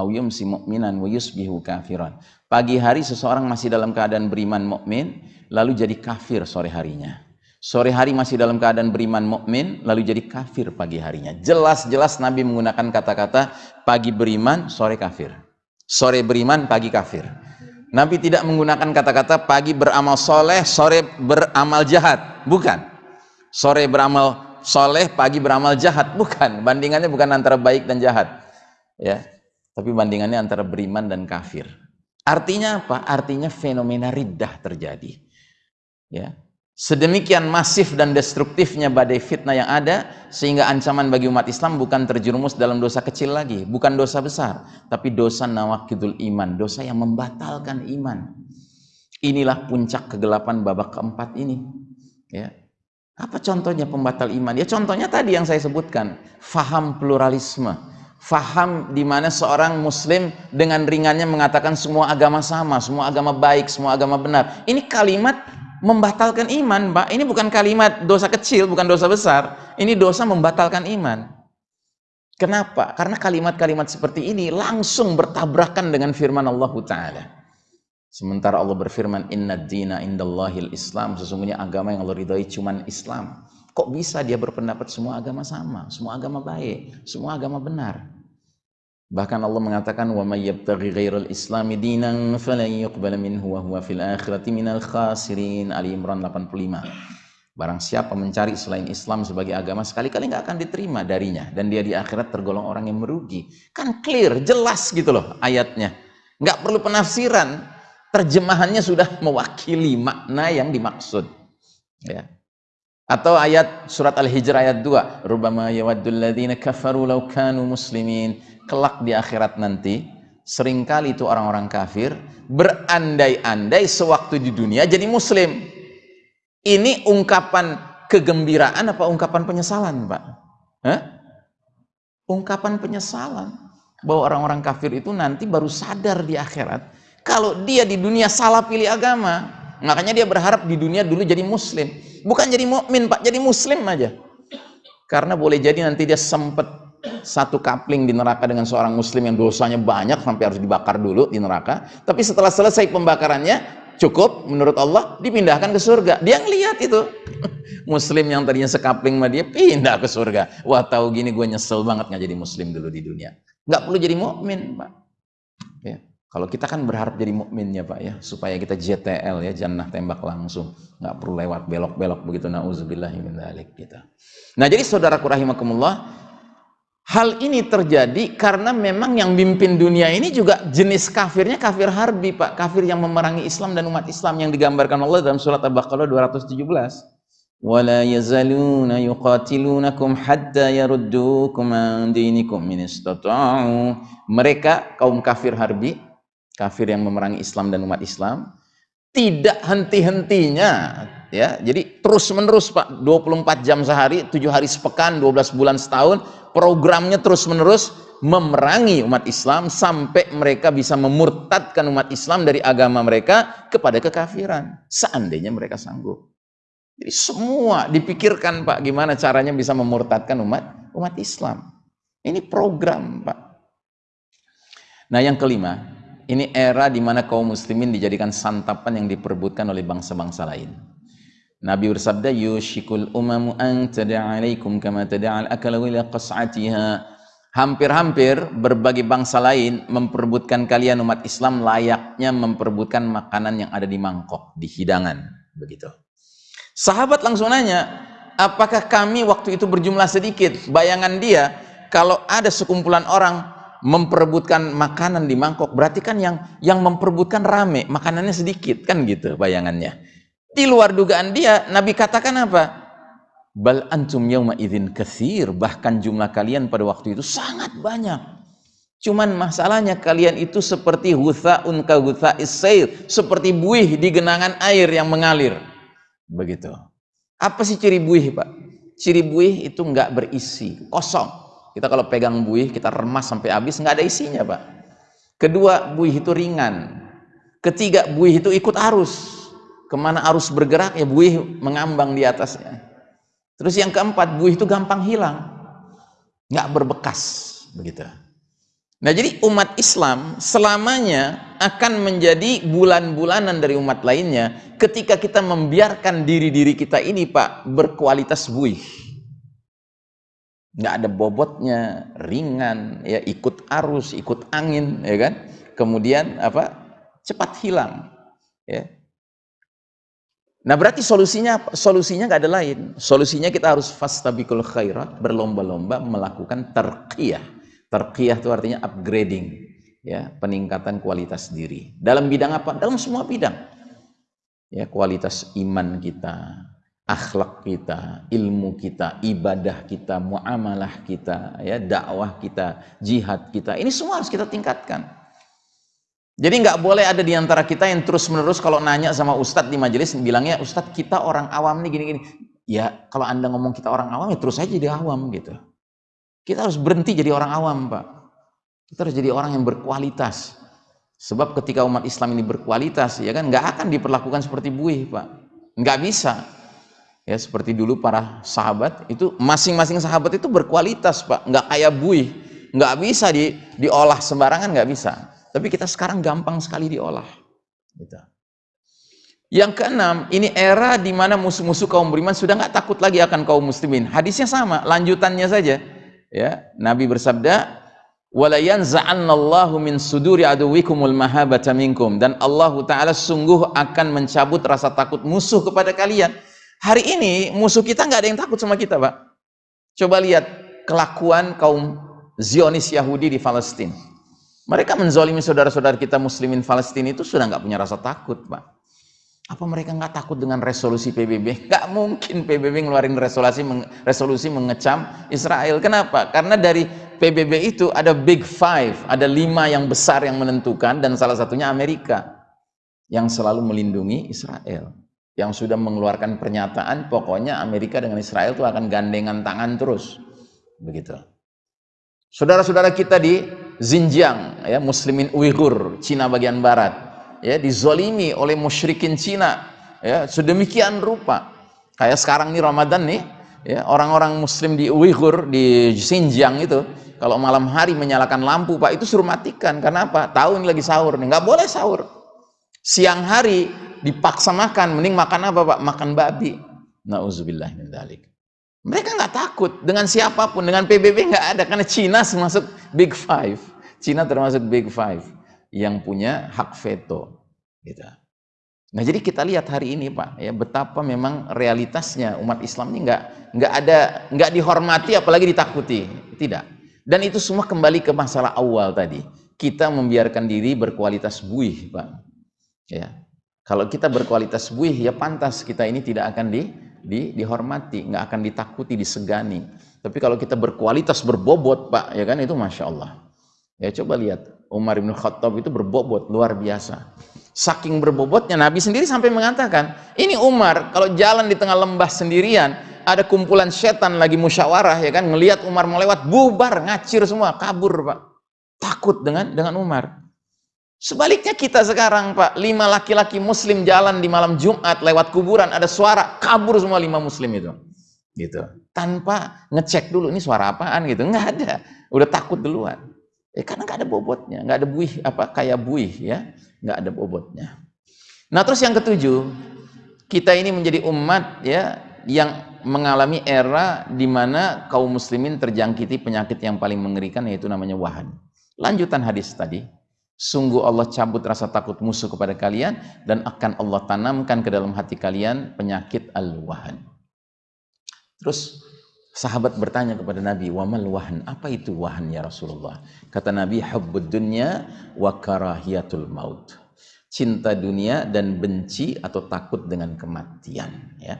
Au yumsi mu'minan wa yusbihu kafiran. Pagi hari seseorang masih dalam keadaan beriman mukmin, lalu jadi kafir sore harinya. Sore hari masih dalam keadaan beriman mukmin, lalu jadi kafir pagi harinya. Jelas-jelas Nabi menggunakan kata-kata pagi beriman, sore kafir. Sore beriman, pagi kafir. Nabi tidak menggunakan kata-kata pagi beramal soleh, sore beramal jahat. Bukan. Sore beramal soleh, pagi beramal jahat. Bukan. Bandingannya bukan antara baik dan jahat. Ya, Tapi bandingannya antara beriman dan kafir. Artinya apa? Artinya fenomena riddah terjadi. Ya, Sedemikian masif dan destruktifnya badai fitnah yang ada sehingga ancaman bagi umat Islam bukan terjerumus dalam dosa kecil lagi, bukan dosa besar, tapi dosa nawakidul iman, dosa yang membatalkan iman. Inilah puncak kegelapan babak keempat ini. Ya. Apa contohnya pembatal iman? Ya contohnya tadi yang saya sebutkan, faham pluralisme, faham di mana seorang muslim dengan ringannya mengatakan semua agama sama, semua agama baik, semua agama benar. Ini kalimat membatalkan iman, Mbak. Ini bukan kalimat dosa kecil, bukan dosa besar. Ini dosa membatalkan iman. Kenapa? Karena kalimat-kalimat seperti ini langsung bertabrakan dengan firman Allah Ta'ala. Sementara Allah berfirman, Inna dina indallahil Islam. Sesungguhnya agama yang Allah ridhoi cuma Islam. Kok bisa dia berpendapat semua agama sama, semua agama baik, semua agama benar? Bahkan Allah mengatakan, Wa may yabtaghi ghairal islami dinan falan yuqbala minhu wa huwa fil akhirati minal khasirin. Ali Imran 85. Barang siapa mencari selain Islam sebagai agama, sekali-kali nggak akan diterima darinya. Dan dia di akhirat tergolong orang yang merugi. Kan clear, jelas gitu loh ayatnya. Nggak perlu penafsiran terjemahannya sudah mewakili makna yang dimaksud ya atau ayat surat Al-Hijr ayat 2 rubama yawaddul ladzina kafaru law kanu muslimin. Kelak di akhirat nanti sering kali itu orang-orang kafir berandai-andai sewaktu di dunia jadi muslim. Ini ungkapan kegembiraan apa ungkapan penyesalan Pak? Hah? ungkapan penyesalan bahwa orang-orang kafir itu nanti baru sadar di akhirat kalau dia di dunia salah pilih agama, makanya dia berharap di dunia dulu jadi muslim. Bukan jadi mukmin, Pak, jadi muslim aja. Karena boleh jadi nanti dia sempat satu kapling di neraka dengan seorang muslim yang dosanya banyak sampai harus dibakar dulu di neraka. Tapi setelah selesai pembakarannya, cukup menurut Allah dipindahkan ke surga. Dia ngelihat itu. (laughs) muslim yang tadinya sekapling sama dia pindah ke surga. Wah, tahu gini gue nyesel banget nggak jadi muslim dulu di dunia. Nggak perlu jadi mukmin, Pak. Ya. Kalau kita kan berharap jadi mukmin ya Pak ya, supaya kita JTL ya, jannah tembak langsung, nggak perlu lewat belok-belok begitu. Nauzubillah min dzalik kita. Nah, jadi saudaraku rahimakumullah, hal ini terjadi karena memang yang mimpin dunia ini juga jenis kafirnya kafir harbi Pak, kafir yang memerangi Islam dan umat Islam yang digambarkan Allah dalam surat Al-Baqarah 217. ولا يزالون يقاتلونكم حتى يردوكم عن دينكم من استطاعوا mereka kaum kafir harbi kafir yang memerangi Islam dan umat Islam tidak henti-hentinya ya. Jadi terus menerus Pak 24 jam sehari 7 hari sepekan 12 bulan setahun programnya terus menerus memerangi umat Islam sampai mereka bisa memurtadkan umat Islam dari agama mereka kepada kekafiran. Seandainya mereka sanggup. Jadi semua dipikirkan Pak gimana caranya bisa memurtadkan umat umat Islam. Ini program Pak. Nah yang kelima ini era di mana kaum muslimin dijadikan santapan yang diperbutkan oleh bangsa-bangsa lain. Nabi bersabda, "Yushikul umamu an tada'alaikum kama tada'al akala ila qas'atiha." Hampir-hampir berbagai bangsa lain memperbutkan kalian umat Islam layaknya memperbutkan makanan yang ada di mangkok, di hidangan, begitu. Sahabat langsung nanya, apakah kami waktu itu berjumlah sedikit? Bayangan dia, kalau ada sekumpulan orang memperebutkan makanan di mangkok. Berarti kan yang yang memperebutkan rame makanannya sedikit kan gitu bayangannya. Di luar dugaan dia Nabi katakan apa? Bal antum yauma idzin katsir. Bahkan jumlah kalian pada waktu itu sangat banyak. Cuman masalahnya kalian itu seperti huthaun ka hutha'is seperti buih di genangan air yang mengalir. Begitu. Apa sih ciri buih Pak? Ciri buih itu enggak berisi kosong kita kalau pegang buih, kita remas sampai habis, nggak ada isinya, Pak. Kedua, buih itu ringan. Ketiga, buih itu ikut arus. Ke mana arus bergerak, ya buih mengambang di atasnya. Terus yang keempat, buih itu gampang hilang. Nggak berbekas, begitu. Nah jadi umat Islam selamanya akan menjadi bulan-bulanan dari umat lainnya ketika kita membiarkan diri-diri kita ini Pak berkualitas buih nggak ada bobotnya, ringan, ya ikut arus, ikut angin, ya kan? Kemudian apa? Cepat hilang, ya. Nah berarti solusinya solusinya nggak ada lain. Solusinya kita harus fastabikul khairat, berlomba-lomba melakukan terqiyah. Terqiyah itu artinya upgrading, ya, peningkatan kualitas diri. Dalam bidang apa? Dalam semua bidang. Ya, kualitas iman kita, akhlak kita, ilmu kita, ibadah kita, muamalah kita, ya dakwah kita, jihad kita. Ini semua harus kita tingkatkan. Jadi nggak boleh ada di antara kita yang terus menerus kalau nanya sama ustadz di majelis bilangnya ustadz kita orang awam nih gini-gini. Ya kalau anda ngomong kita orang awam ya terus aja jadi awam gitu. Kita harus berhenti jadi orang awam pak. Kita harus jadi orang yang berkualitas. Sebab ketika umat Islam ini berkualitas ya kan nggak akan diperlakukan seperti buih pak. Nggak bisa ya seperti dulu para sahabat itu masing-masing sahabat itu berkualitas pak nggak kayak buih nggak bisa di diolah sembarangan nggak bisa tapi kita sekarang gampang sekali diolah Gitu. Yang keenam, ini era di mana musuh-musuh kaum beriman sudah nggak takut lagi akan kaum muslimin. Hadisnya sama, lanjutannya saja. Ya, Nabi bersabda, "Wala yanza'annallahu min suduri aduwikumul mahabata minkum." Dan Allah taala sungguh akan mencabut rasa takut musuh kepada kalian. Hari ini musuh kita nggak ada yang takut sama kita, Pak. Coba lihat kelakuan kaum Zionis Yahudi di Palestina. Mereka menzolimi saudara-saudara kita muslimin Palestina itu sudah nggak punya rasa takut, Pak. Apa mereka nggak takut dengan resolusi PBB? (laughs) Nggak mungkin PBB ngeluarin resolusi resolusi mengecam Israel. Kenapa? Karena dari PBB itu ada Big Five, ada lima yang besar yang menentukan dan salah satunya Amerika yang selalu melindungi Israel. Yang sudah mengeluarkan pernyataan pokoknya Amerika dengan Israel itu akan gandengan tangan terus. Begitu. Saudara-saudara kita di Xinjiang, ya, Muslimin Uighur, Cina bagian barat, ya, dizolimi oleh musyrikin Cina, ya, sedemikian rupa. Kayak sekarang nih Ramadan nih, ya, orang-orang Muslim di Uighur di Xinjiang itu, kalau malam hari menyalakan lampu, Pak, itu suruh matikan. Karena apa? Tahu lagi sahur nih, nggak boleh sahur. Siang hari dipaksa makan, mending makan apa, Pak? Makan babi. Nauzubillah min. Mereka nggak takut dengan siapa pun, dengan PBB nggak ada karena Cina termasuk Big Five. Cina termasuk Big Five yang punya hak veto. Gitu. Nah jadi kita lihat hari ini Pak, ya betapa memang realitasnya umat Islam ini nggak nggak ada nggak dihormati apalagi ditakuti, tidak. Dan itu semua kembali ke masalah awal tadi. Kita membiarkan diri berkualitas buih, Pak. Ya, kalau kita berkualitas buih, ya pantas kita ini tidak akan di di, dihormati, nggak akan ditakuti, disegani. Tapi kalau kita berkualitas berbobot, Pak, ya kan itu masya Allah. Ya coba lihat, Umar bin Khattab itu berbobot luar biasa. Saking berbobotnya Nabi sendiri sampai mengatakan, ini Umar kalau jalan di tengah lembah sendirian, ada kumpulan setan lagi musyawarah ya kan, ngelihat Umar mau lewat, bubar, ngacir semua, kabur Pak. Takut dengan dengan Umar. Sebaliknya kita sekarang Pak, lima laki-laki muslim jalan di malam Jumat lewat kuburan, ada suara, kabur semua lima muslim itu. Gitu. Tanpa ngecek dulu, ini suara apaan gitu. Nggak ada. Udah takut duluan. Eh, karena nggak ada bobotnya, nggak ada buih, apa kayak buih ya, nggak ada bobotnya. Nah terus yang ketujuh, kita ini menjadi umat ya yang mengalami era di mana kaum muslimin terjangkiti penyakit yang paling mengerikan yaitu namanya wahan. Lanjutan hadis tadi, Sungguh Allah cabut rasa takut musuh kepada kalian dan akan Allah tanamkan ke dalam hati kalian penyakit al-wahan. Terus sahabat bertanya kepada Nabi, "Wamal wahan? Apa itu wahan ya Rasulullah?" Kata Nabi, "Hubbud dunya wa karahiyatul maut." Cinta dunia dan benci atau takut dengan kematian, ya.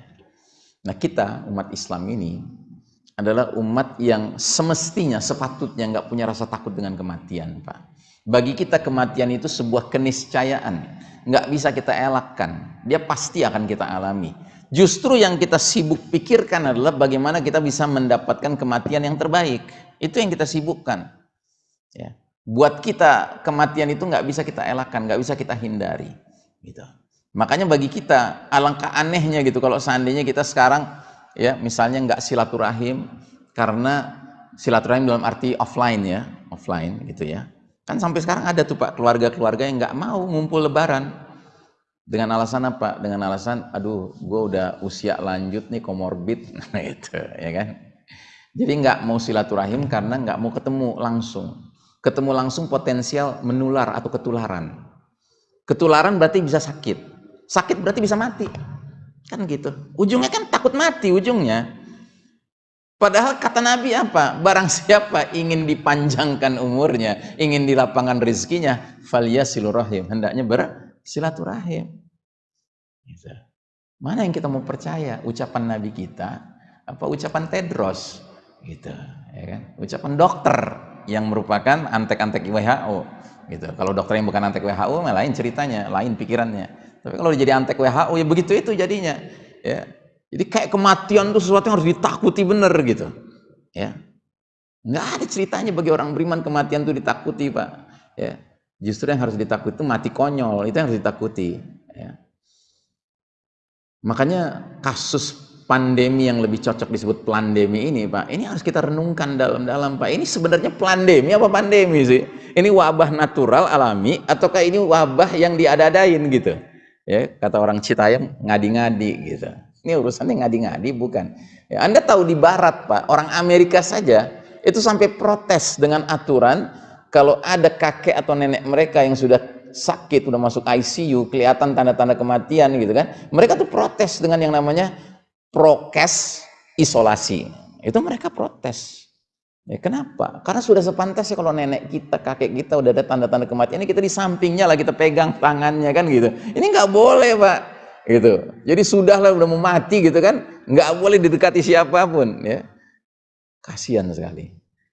Nah, kita umat Islam ini adalah umat yang semestinya sepatutnya nggak punya rasa takut dengan kematian, Pak bagi kita kematian itu sebuah keniscayaan. Nggak bisa kita elakkan. Dia pasti akan kita alami. Justru yang kita sibuk pikirkan adalah bagaimana kita bisa mendapatkan kematian yang terbaik. Itu yang kita sibukkan. Ya. Buat kita kematian itu nggak bisa kita elakkan, nggak bisa kita hindari. Gitu. Makanya bagi kita alangkah anehnya gitu kalau seandainya kita sekarang ya misalnya nggak silaturahim karena silaturahim dalam arti offline ya, offline gitu ya Kan sampai sekarang ada tuh Pak keluarga-keluarga yang nggak mau ngumpul lebaran. Dengan alasan apa? Dengan alasan, aduh, gue udah usia lanjut nih komorbid, (laughs) nah itu, ya kan? Jadi nggak mau silaturahim karena nggak mau ketemu langsung. Ketemu langsung potensial menular atau ketularan. Ketularan berarti bisa sakit. Sakit berarti bisa mati. Kan gitu. Ujungnya kan takut mati ujungnya. Padahal kata Nabi apa? Barang siapa ingin dipanjangkan umurnya, ingin dilapangkan rezekinya, falyasilurohim. Hendaknya bersilaturahim. Gitu. Mana yang kita mau percaya? Ucapan Nabi kita, apa ucapan Tedros? Gitu, ya kan? Ucapan dokter yang merupakan antek-antek WHO. Gitu. Kalau dokter yang bukan antek WHO, lain ceritanya, lain pikirannya. Tapi kalau jadi antek WHO, ya begitu itu jadinya. Ya, jadi kayak kematian itu sesuatu yang harus ditakuti bener gitu. Ya. Nggak ada ceritanya bagi orang beriman kematian itu ditakuti, Pak. Ya. Justru yang harus ditakuti itu mati konyol, itu yang harus ditakuti. Ya. Makanya kasus pandemi yang lebih cocok disebut pandemi ini Pak ini harus kita renungkan dalam-dalam Pak ini sebenarnya pandemi apa pandemi sih ini wabah natural alami ataukah ini wabah yang diadadain gitu ya kata orang Citayam ngadi-ngadi gitu ini urusannya ngadi-ngadi bukan. Ya, Anda tahu di barat Pak orang Amerika saja itu sampai protes dengan aturan kalau ada kakek atau nenek mereka yang sudah sakit udah masuk ICU kelihatan tanda-tanda kematian gitu kan mereka tuh protes dengan yang namanya prokes isolasi. Itu mereka protes. Ya kenapa? Karena sudah sepantasnya kalau nenek kita kakek kita udah ada tanda-tanda kematian ini kita di sampingnya lah kita pegang tangannya kan gitu. Ini nggak boleh pak gitu. Jadi sudahlah udah mau mati gitu kan nggak boleh didekati siapa pun ya. Kasihan sekali.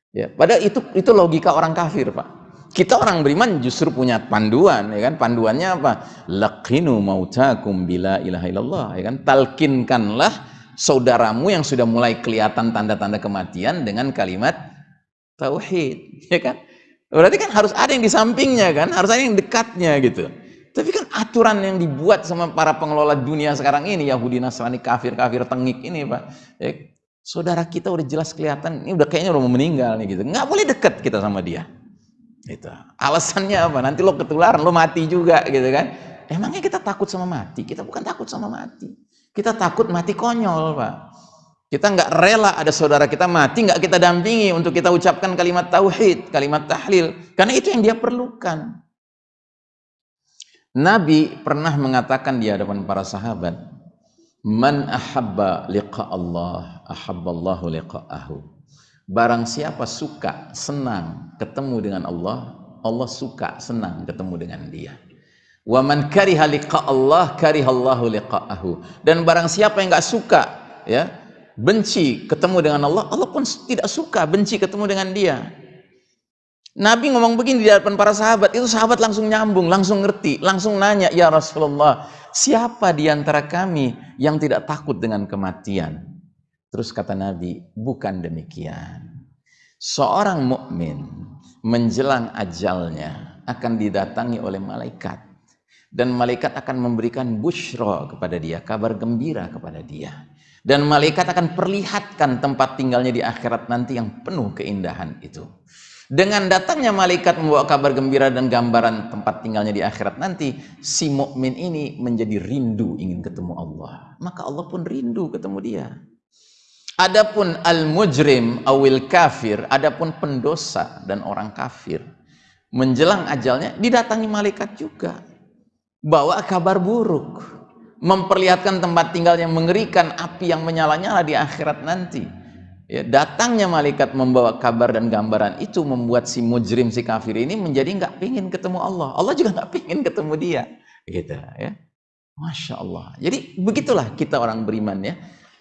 Ya padahal itu itu logika orang kafir pak. Kita orang beriman justru punya panduan ya kan? Panduannya apa? Laqinu mautakum bila ilaha illallah ya kan? Talkinkanlah saudaramu yang sudah mulai kelihatan tanda-tanda kematian dengan kalimat tauhid ya kan? Berarti kan harus ada yang di sampingnya kan? Harus ada yang dekatnya gitu. Tapi kan aturan yang dibuat sama para pengelola dunia sekarang ini Yahudi Nasrani kafir kafir tengik ini pak. Ya, saudara kita udah jelas kelihatan ini udah kayaknya udah mau meninggal nih gitu. Nggak boleh dekat kita sama dia. Itu alasannya apa? Nanti lo ketularan lo mati juga gitu kan. Emangnya kita takut sama mati? Kita bukan takut sama mati. Kita takut mati konyol pak. Kita nggak rela ada saudara kita mati nggak kita dampingi untuk kita ucapkan kalimat tauhid kalimat tahlil. Karena itu yang dia perlukan Nabi pernah mengatakan di hadapan para sahabat man ahabba liqa Allah ahabballahu liqa'ahu Barang siapa suka, senang ketemu dengan Allah, Allah suka, senang ketemu dengan dia. Wa man kariha liqa Allah, karihallahu liqa'ahu. Dan barang siapa yang enggak suka, ya, benci ketemu dengan Allah, Allah pun tidak suka benci ketemu dengan dia. Nabi ngomong begini di hadapan para sahabat, itu sahabat langsung nyambung, langsung ngerti, langsung nanya, "Ya Rasulullah, siapa di antara kami yang tidak takut dengan kematian?" Terus kata Nabi, bukan demikian. Seorang mukmin menjelang ajalnya akan didatangi oleh malaikat dan malaikat akan memberikan bushro kepada dia, kabar gembira kepada dia. Dan malaikat akan perlihatkan tempat tinggalnya di akhirat nanti yang penuh keindahan itu. Dengan datangnya malaikat membawa kabar gembira dan gambaran tempat tinggalnya di akhirat nanti, si mukmin ini menjadi rindu ingin ketemu Allah. Maka Allah pun rindu ketemu dia. Adapun al-mujrim awil kafir, adapun pendosa dan orang kafir menjelang ajalnya didatangi malaikat juga. Bawa kabar buruk, memperlihatkan tempat tinggal yang mengerikan, api yang menyala-nyala di akhirat nanti. Ya, datangnya malaikat membawa kabar dan gambaran itu membuat si mujrim si kafir ini menjadi nggak pingin ketemu Allah. Allah juga nggak pingin ketemu dia, gitu ya. Masya Allah. Jadi begitulah kita orang beriman ya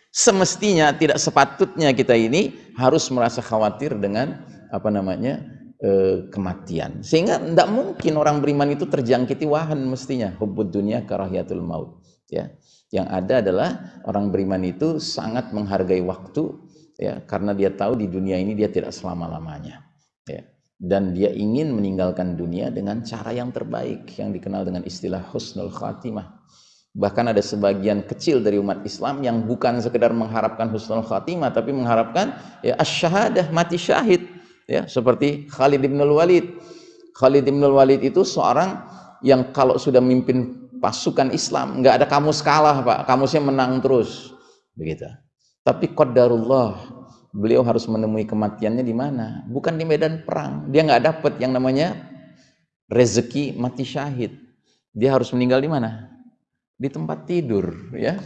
semestinya tidak sepatutnya kita ini harus merasa khawatir dengan apa namanya e, kematian sehingga tidak mungkin orang beriman itu terjangkiti wahan mestinya hubbud dunia karahiyatul maut ya yang ada adalah orang beriman itu sangat menghargai waktu ya karena dia tahu di dunia ini dia tidak selama-lamanya. Ya. Dan dia ingin meninggalkan dunia dengan cara yang terbaik yang dikenal dengan istilah husnul khatimah. Bahkan ada sebagian kecil dari umat Islam yang bukan sekedar mengharapkan husnul khatimah tapi mengharapkan ya asyahadah mati syahid. Ya seperti Khalid bin Walid. Khalid bin Walid itu seorang yang kalau sudah memimpin pasukan Islam nggak ada kamus kalah Pak, kamusnya menang terus. Begitu. Tapi qadarullah beliau harus menemui kematiannya di mana? Bukan di medan perang. Dia nggak dapat yang namanya rezeki mati syahid. Dia harus meninggal di mana? di tempat tidur ya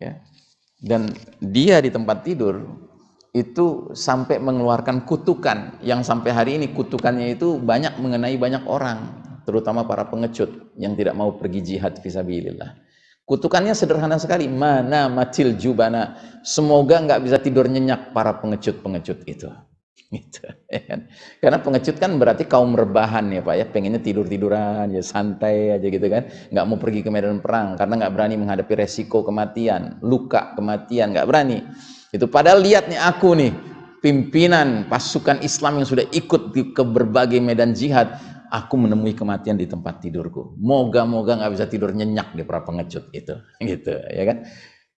ya dan dia di tempat tidur itu sampai mengeluarkan kutukan yang sampai hari ini kutukannya itu banyak mengenai banyak orang terutama para pengecut yang tidak mau pergi jihad visabilillah kutukannya sederhana sekali. Mana matil jubana. Semoga nggak bisa tidur nyenyak para pengecut-pengecut itu. (laughs) Gitu ya kan? Karena pengecut kan berarti kaum rebahan ya pak ya. Pengennya tidur tiduran ya santai aja gitu kan. Nggak mau pergi ke medan perang karena nggak berani menghadapi resiko kematian luka kematian nggak berani. Itu padahal lihat nih aku nih pimpinan pasukan Islam yang sudah ikut ke berbagai medan jihad aku menemui kematian di tempat tidurku moga-moga nggak bisa tidur nyenyak di para pengecut itu (laughs) gitu ya kan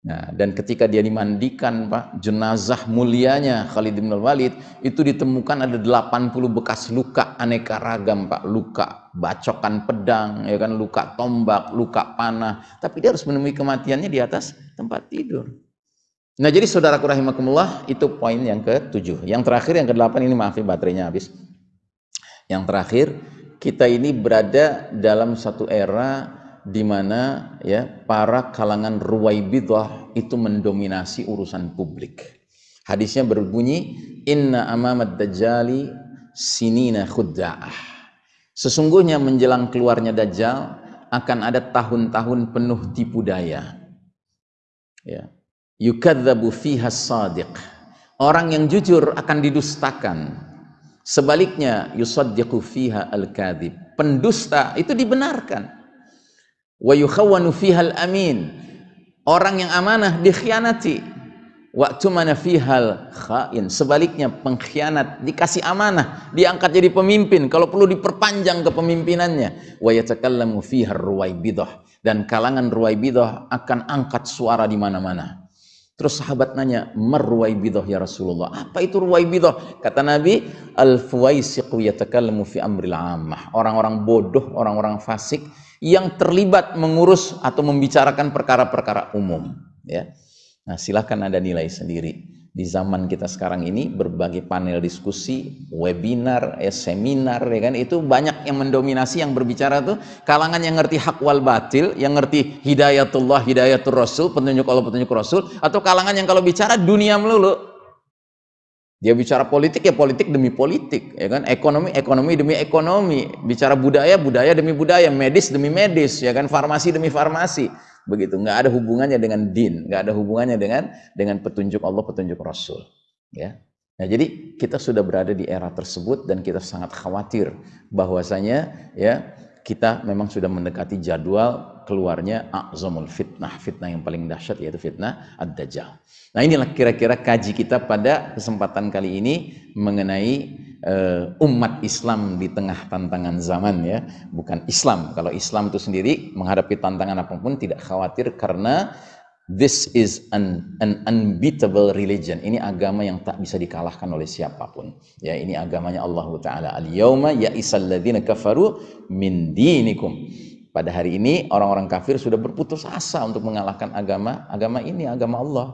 Nah, dan ketika dia dimandikan, Pak, jenazah mulianya Khalid bin Walid itu ditemukan ada 80 bekas luka aneka ragam, Pak. Luka bacokan pedang, ya kan, luka tombak, luka panah. Tapi dia harus menemui kematiannya di atas tempat tidur. Nah, jadi saudaraku rahimakumullah, itu poin yang ketujuh. Yang terakhir, yang kedelapan ini maaf ya baterainya habis. Yang terakhir, kita ini berada dalam satu era di mana ya para kalangan ruwaibidah itu mendominasi urusan publik. Hadisnya berbunyi inna amamad dajjali sinina khudda'ah. Sesungguhnya menjelang keluarnya dajjal akan ada tahun-tahun penuh tipu daya. Ya. Yukadzabu fiha sadiq. Orang yang jujur akan didustakan. Sebaliknya yusaddiqu fiha al-kadzib. Pendusta itu dibenarkan. Wa yukhawwanu fihal amin orang yang amanah dikhianati. Waktu mana fihal khain sebaliknya pengkhianat dikasih amanah diangkat jadi pemimpin. Kalau perlu diperpanjang kepemimpinannya. Wa yatakallamu ruwaibidah dan kalangan ruwaibidah akan angkat suara di mana-mana Terus sahabat nanya, "Marwaibidah ya Rasulullah?" Apa itu ruwaibidah? Kata Nabi, "Al-fuwaisiqu yatakallamu fi amril ammah." Orang-orang bodoh, orang-orang fasik yang terlibat mengurus atau membicarakan perkara-perkara umum ya nah silahkan anda nilai sendiri di zaman kita sekarang ini berbagai panel diskusi webinar ya, seminar ya kan itu banyak yang mendominasi yang berbicara tuh kalangan yang ngerti hak wal batil yang ngerti hidayatullah hidayatul rasul petunjuk Allah petunjuk rasul atau kalangan yang kalau bicara dunia melulu dia bicara politik ya politik demi politik, ya kan? Ekonomi ekonomi demi ekonomi, bicara budaya budaya demi budaya, medis demi medis, ya kan? Farmasi demi farmasi, begitu. Nggak ada hubungannya dengan din, nggak ada hubungannya dengan dengan petunjuk Allah, petunjuk Rasul, ya. Nah, jadi kita sudah berada di era tersebut dan kita sangat khawatir bahwasanya ya kita memang sudah mendekati jadwal keluarnya azamul fitnah, fitnah yang paling dahsyat yaitu fitnah ad-dajjal. Nah, inilah kira-kira kaji kita pada kesempatan kali ini mengenai uh, umat Islam di tengah tantangan zaman ya, bukan Islam. Kalau Islam itu sendiri menghadapi tantangan apa pun tidak khawatir karena This is an, an unbeatable religion. Ini agama yang tak bisa dikalahkan oleh siapa pun. Ya, ini agamanya Allah Taala. Al-yauma ya'isal ladzina kafaru min dinikum. Pada hari ini orang-orang kafir sudah berputus asa untuk mengalahkan agama agama ini, agama Allah.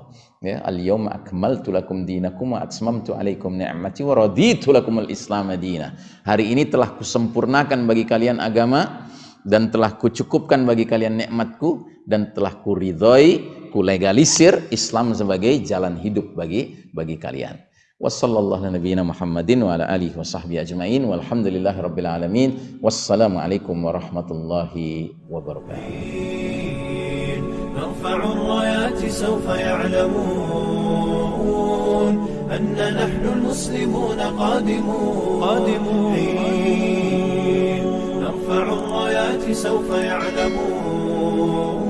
Ya, al-yauma akmaltu lakum dinakum wa atmamtu alaikum ni'mati wa raditu lakum al-islam madina. Hari ini telah kusempurnakan bagi kalian agama dan telah kucukupkan bagi kalian nikmatku dan telah kuridhoi kulegalisir Islam sebagai jalan hidup bagi bagi kalian. وصلى الله على نبينا محمد وعلى آله وصحبه أجمعين والحمد لله رب العالمين والسلام عليكم ورحمة الله وبركاته. نرفع الرايات سوف يعلمون أن نحن المسلمون قادمون. قادمون. نرفع الرايات سوف يعلمون.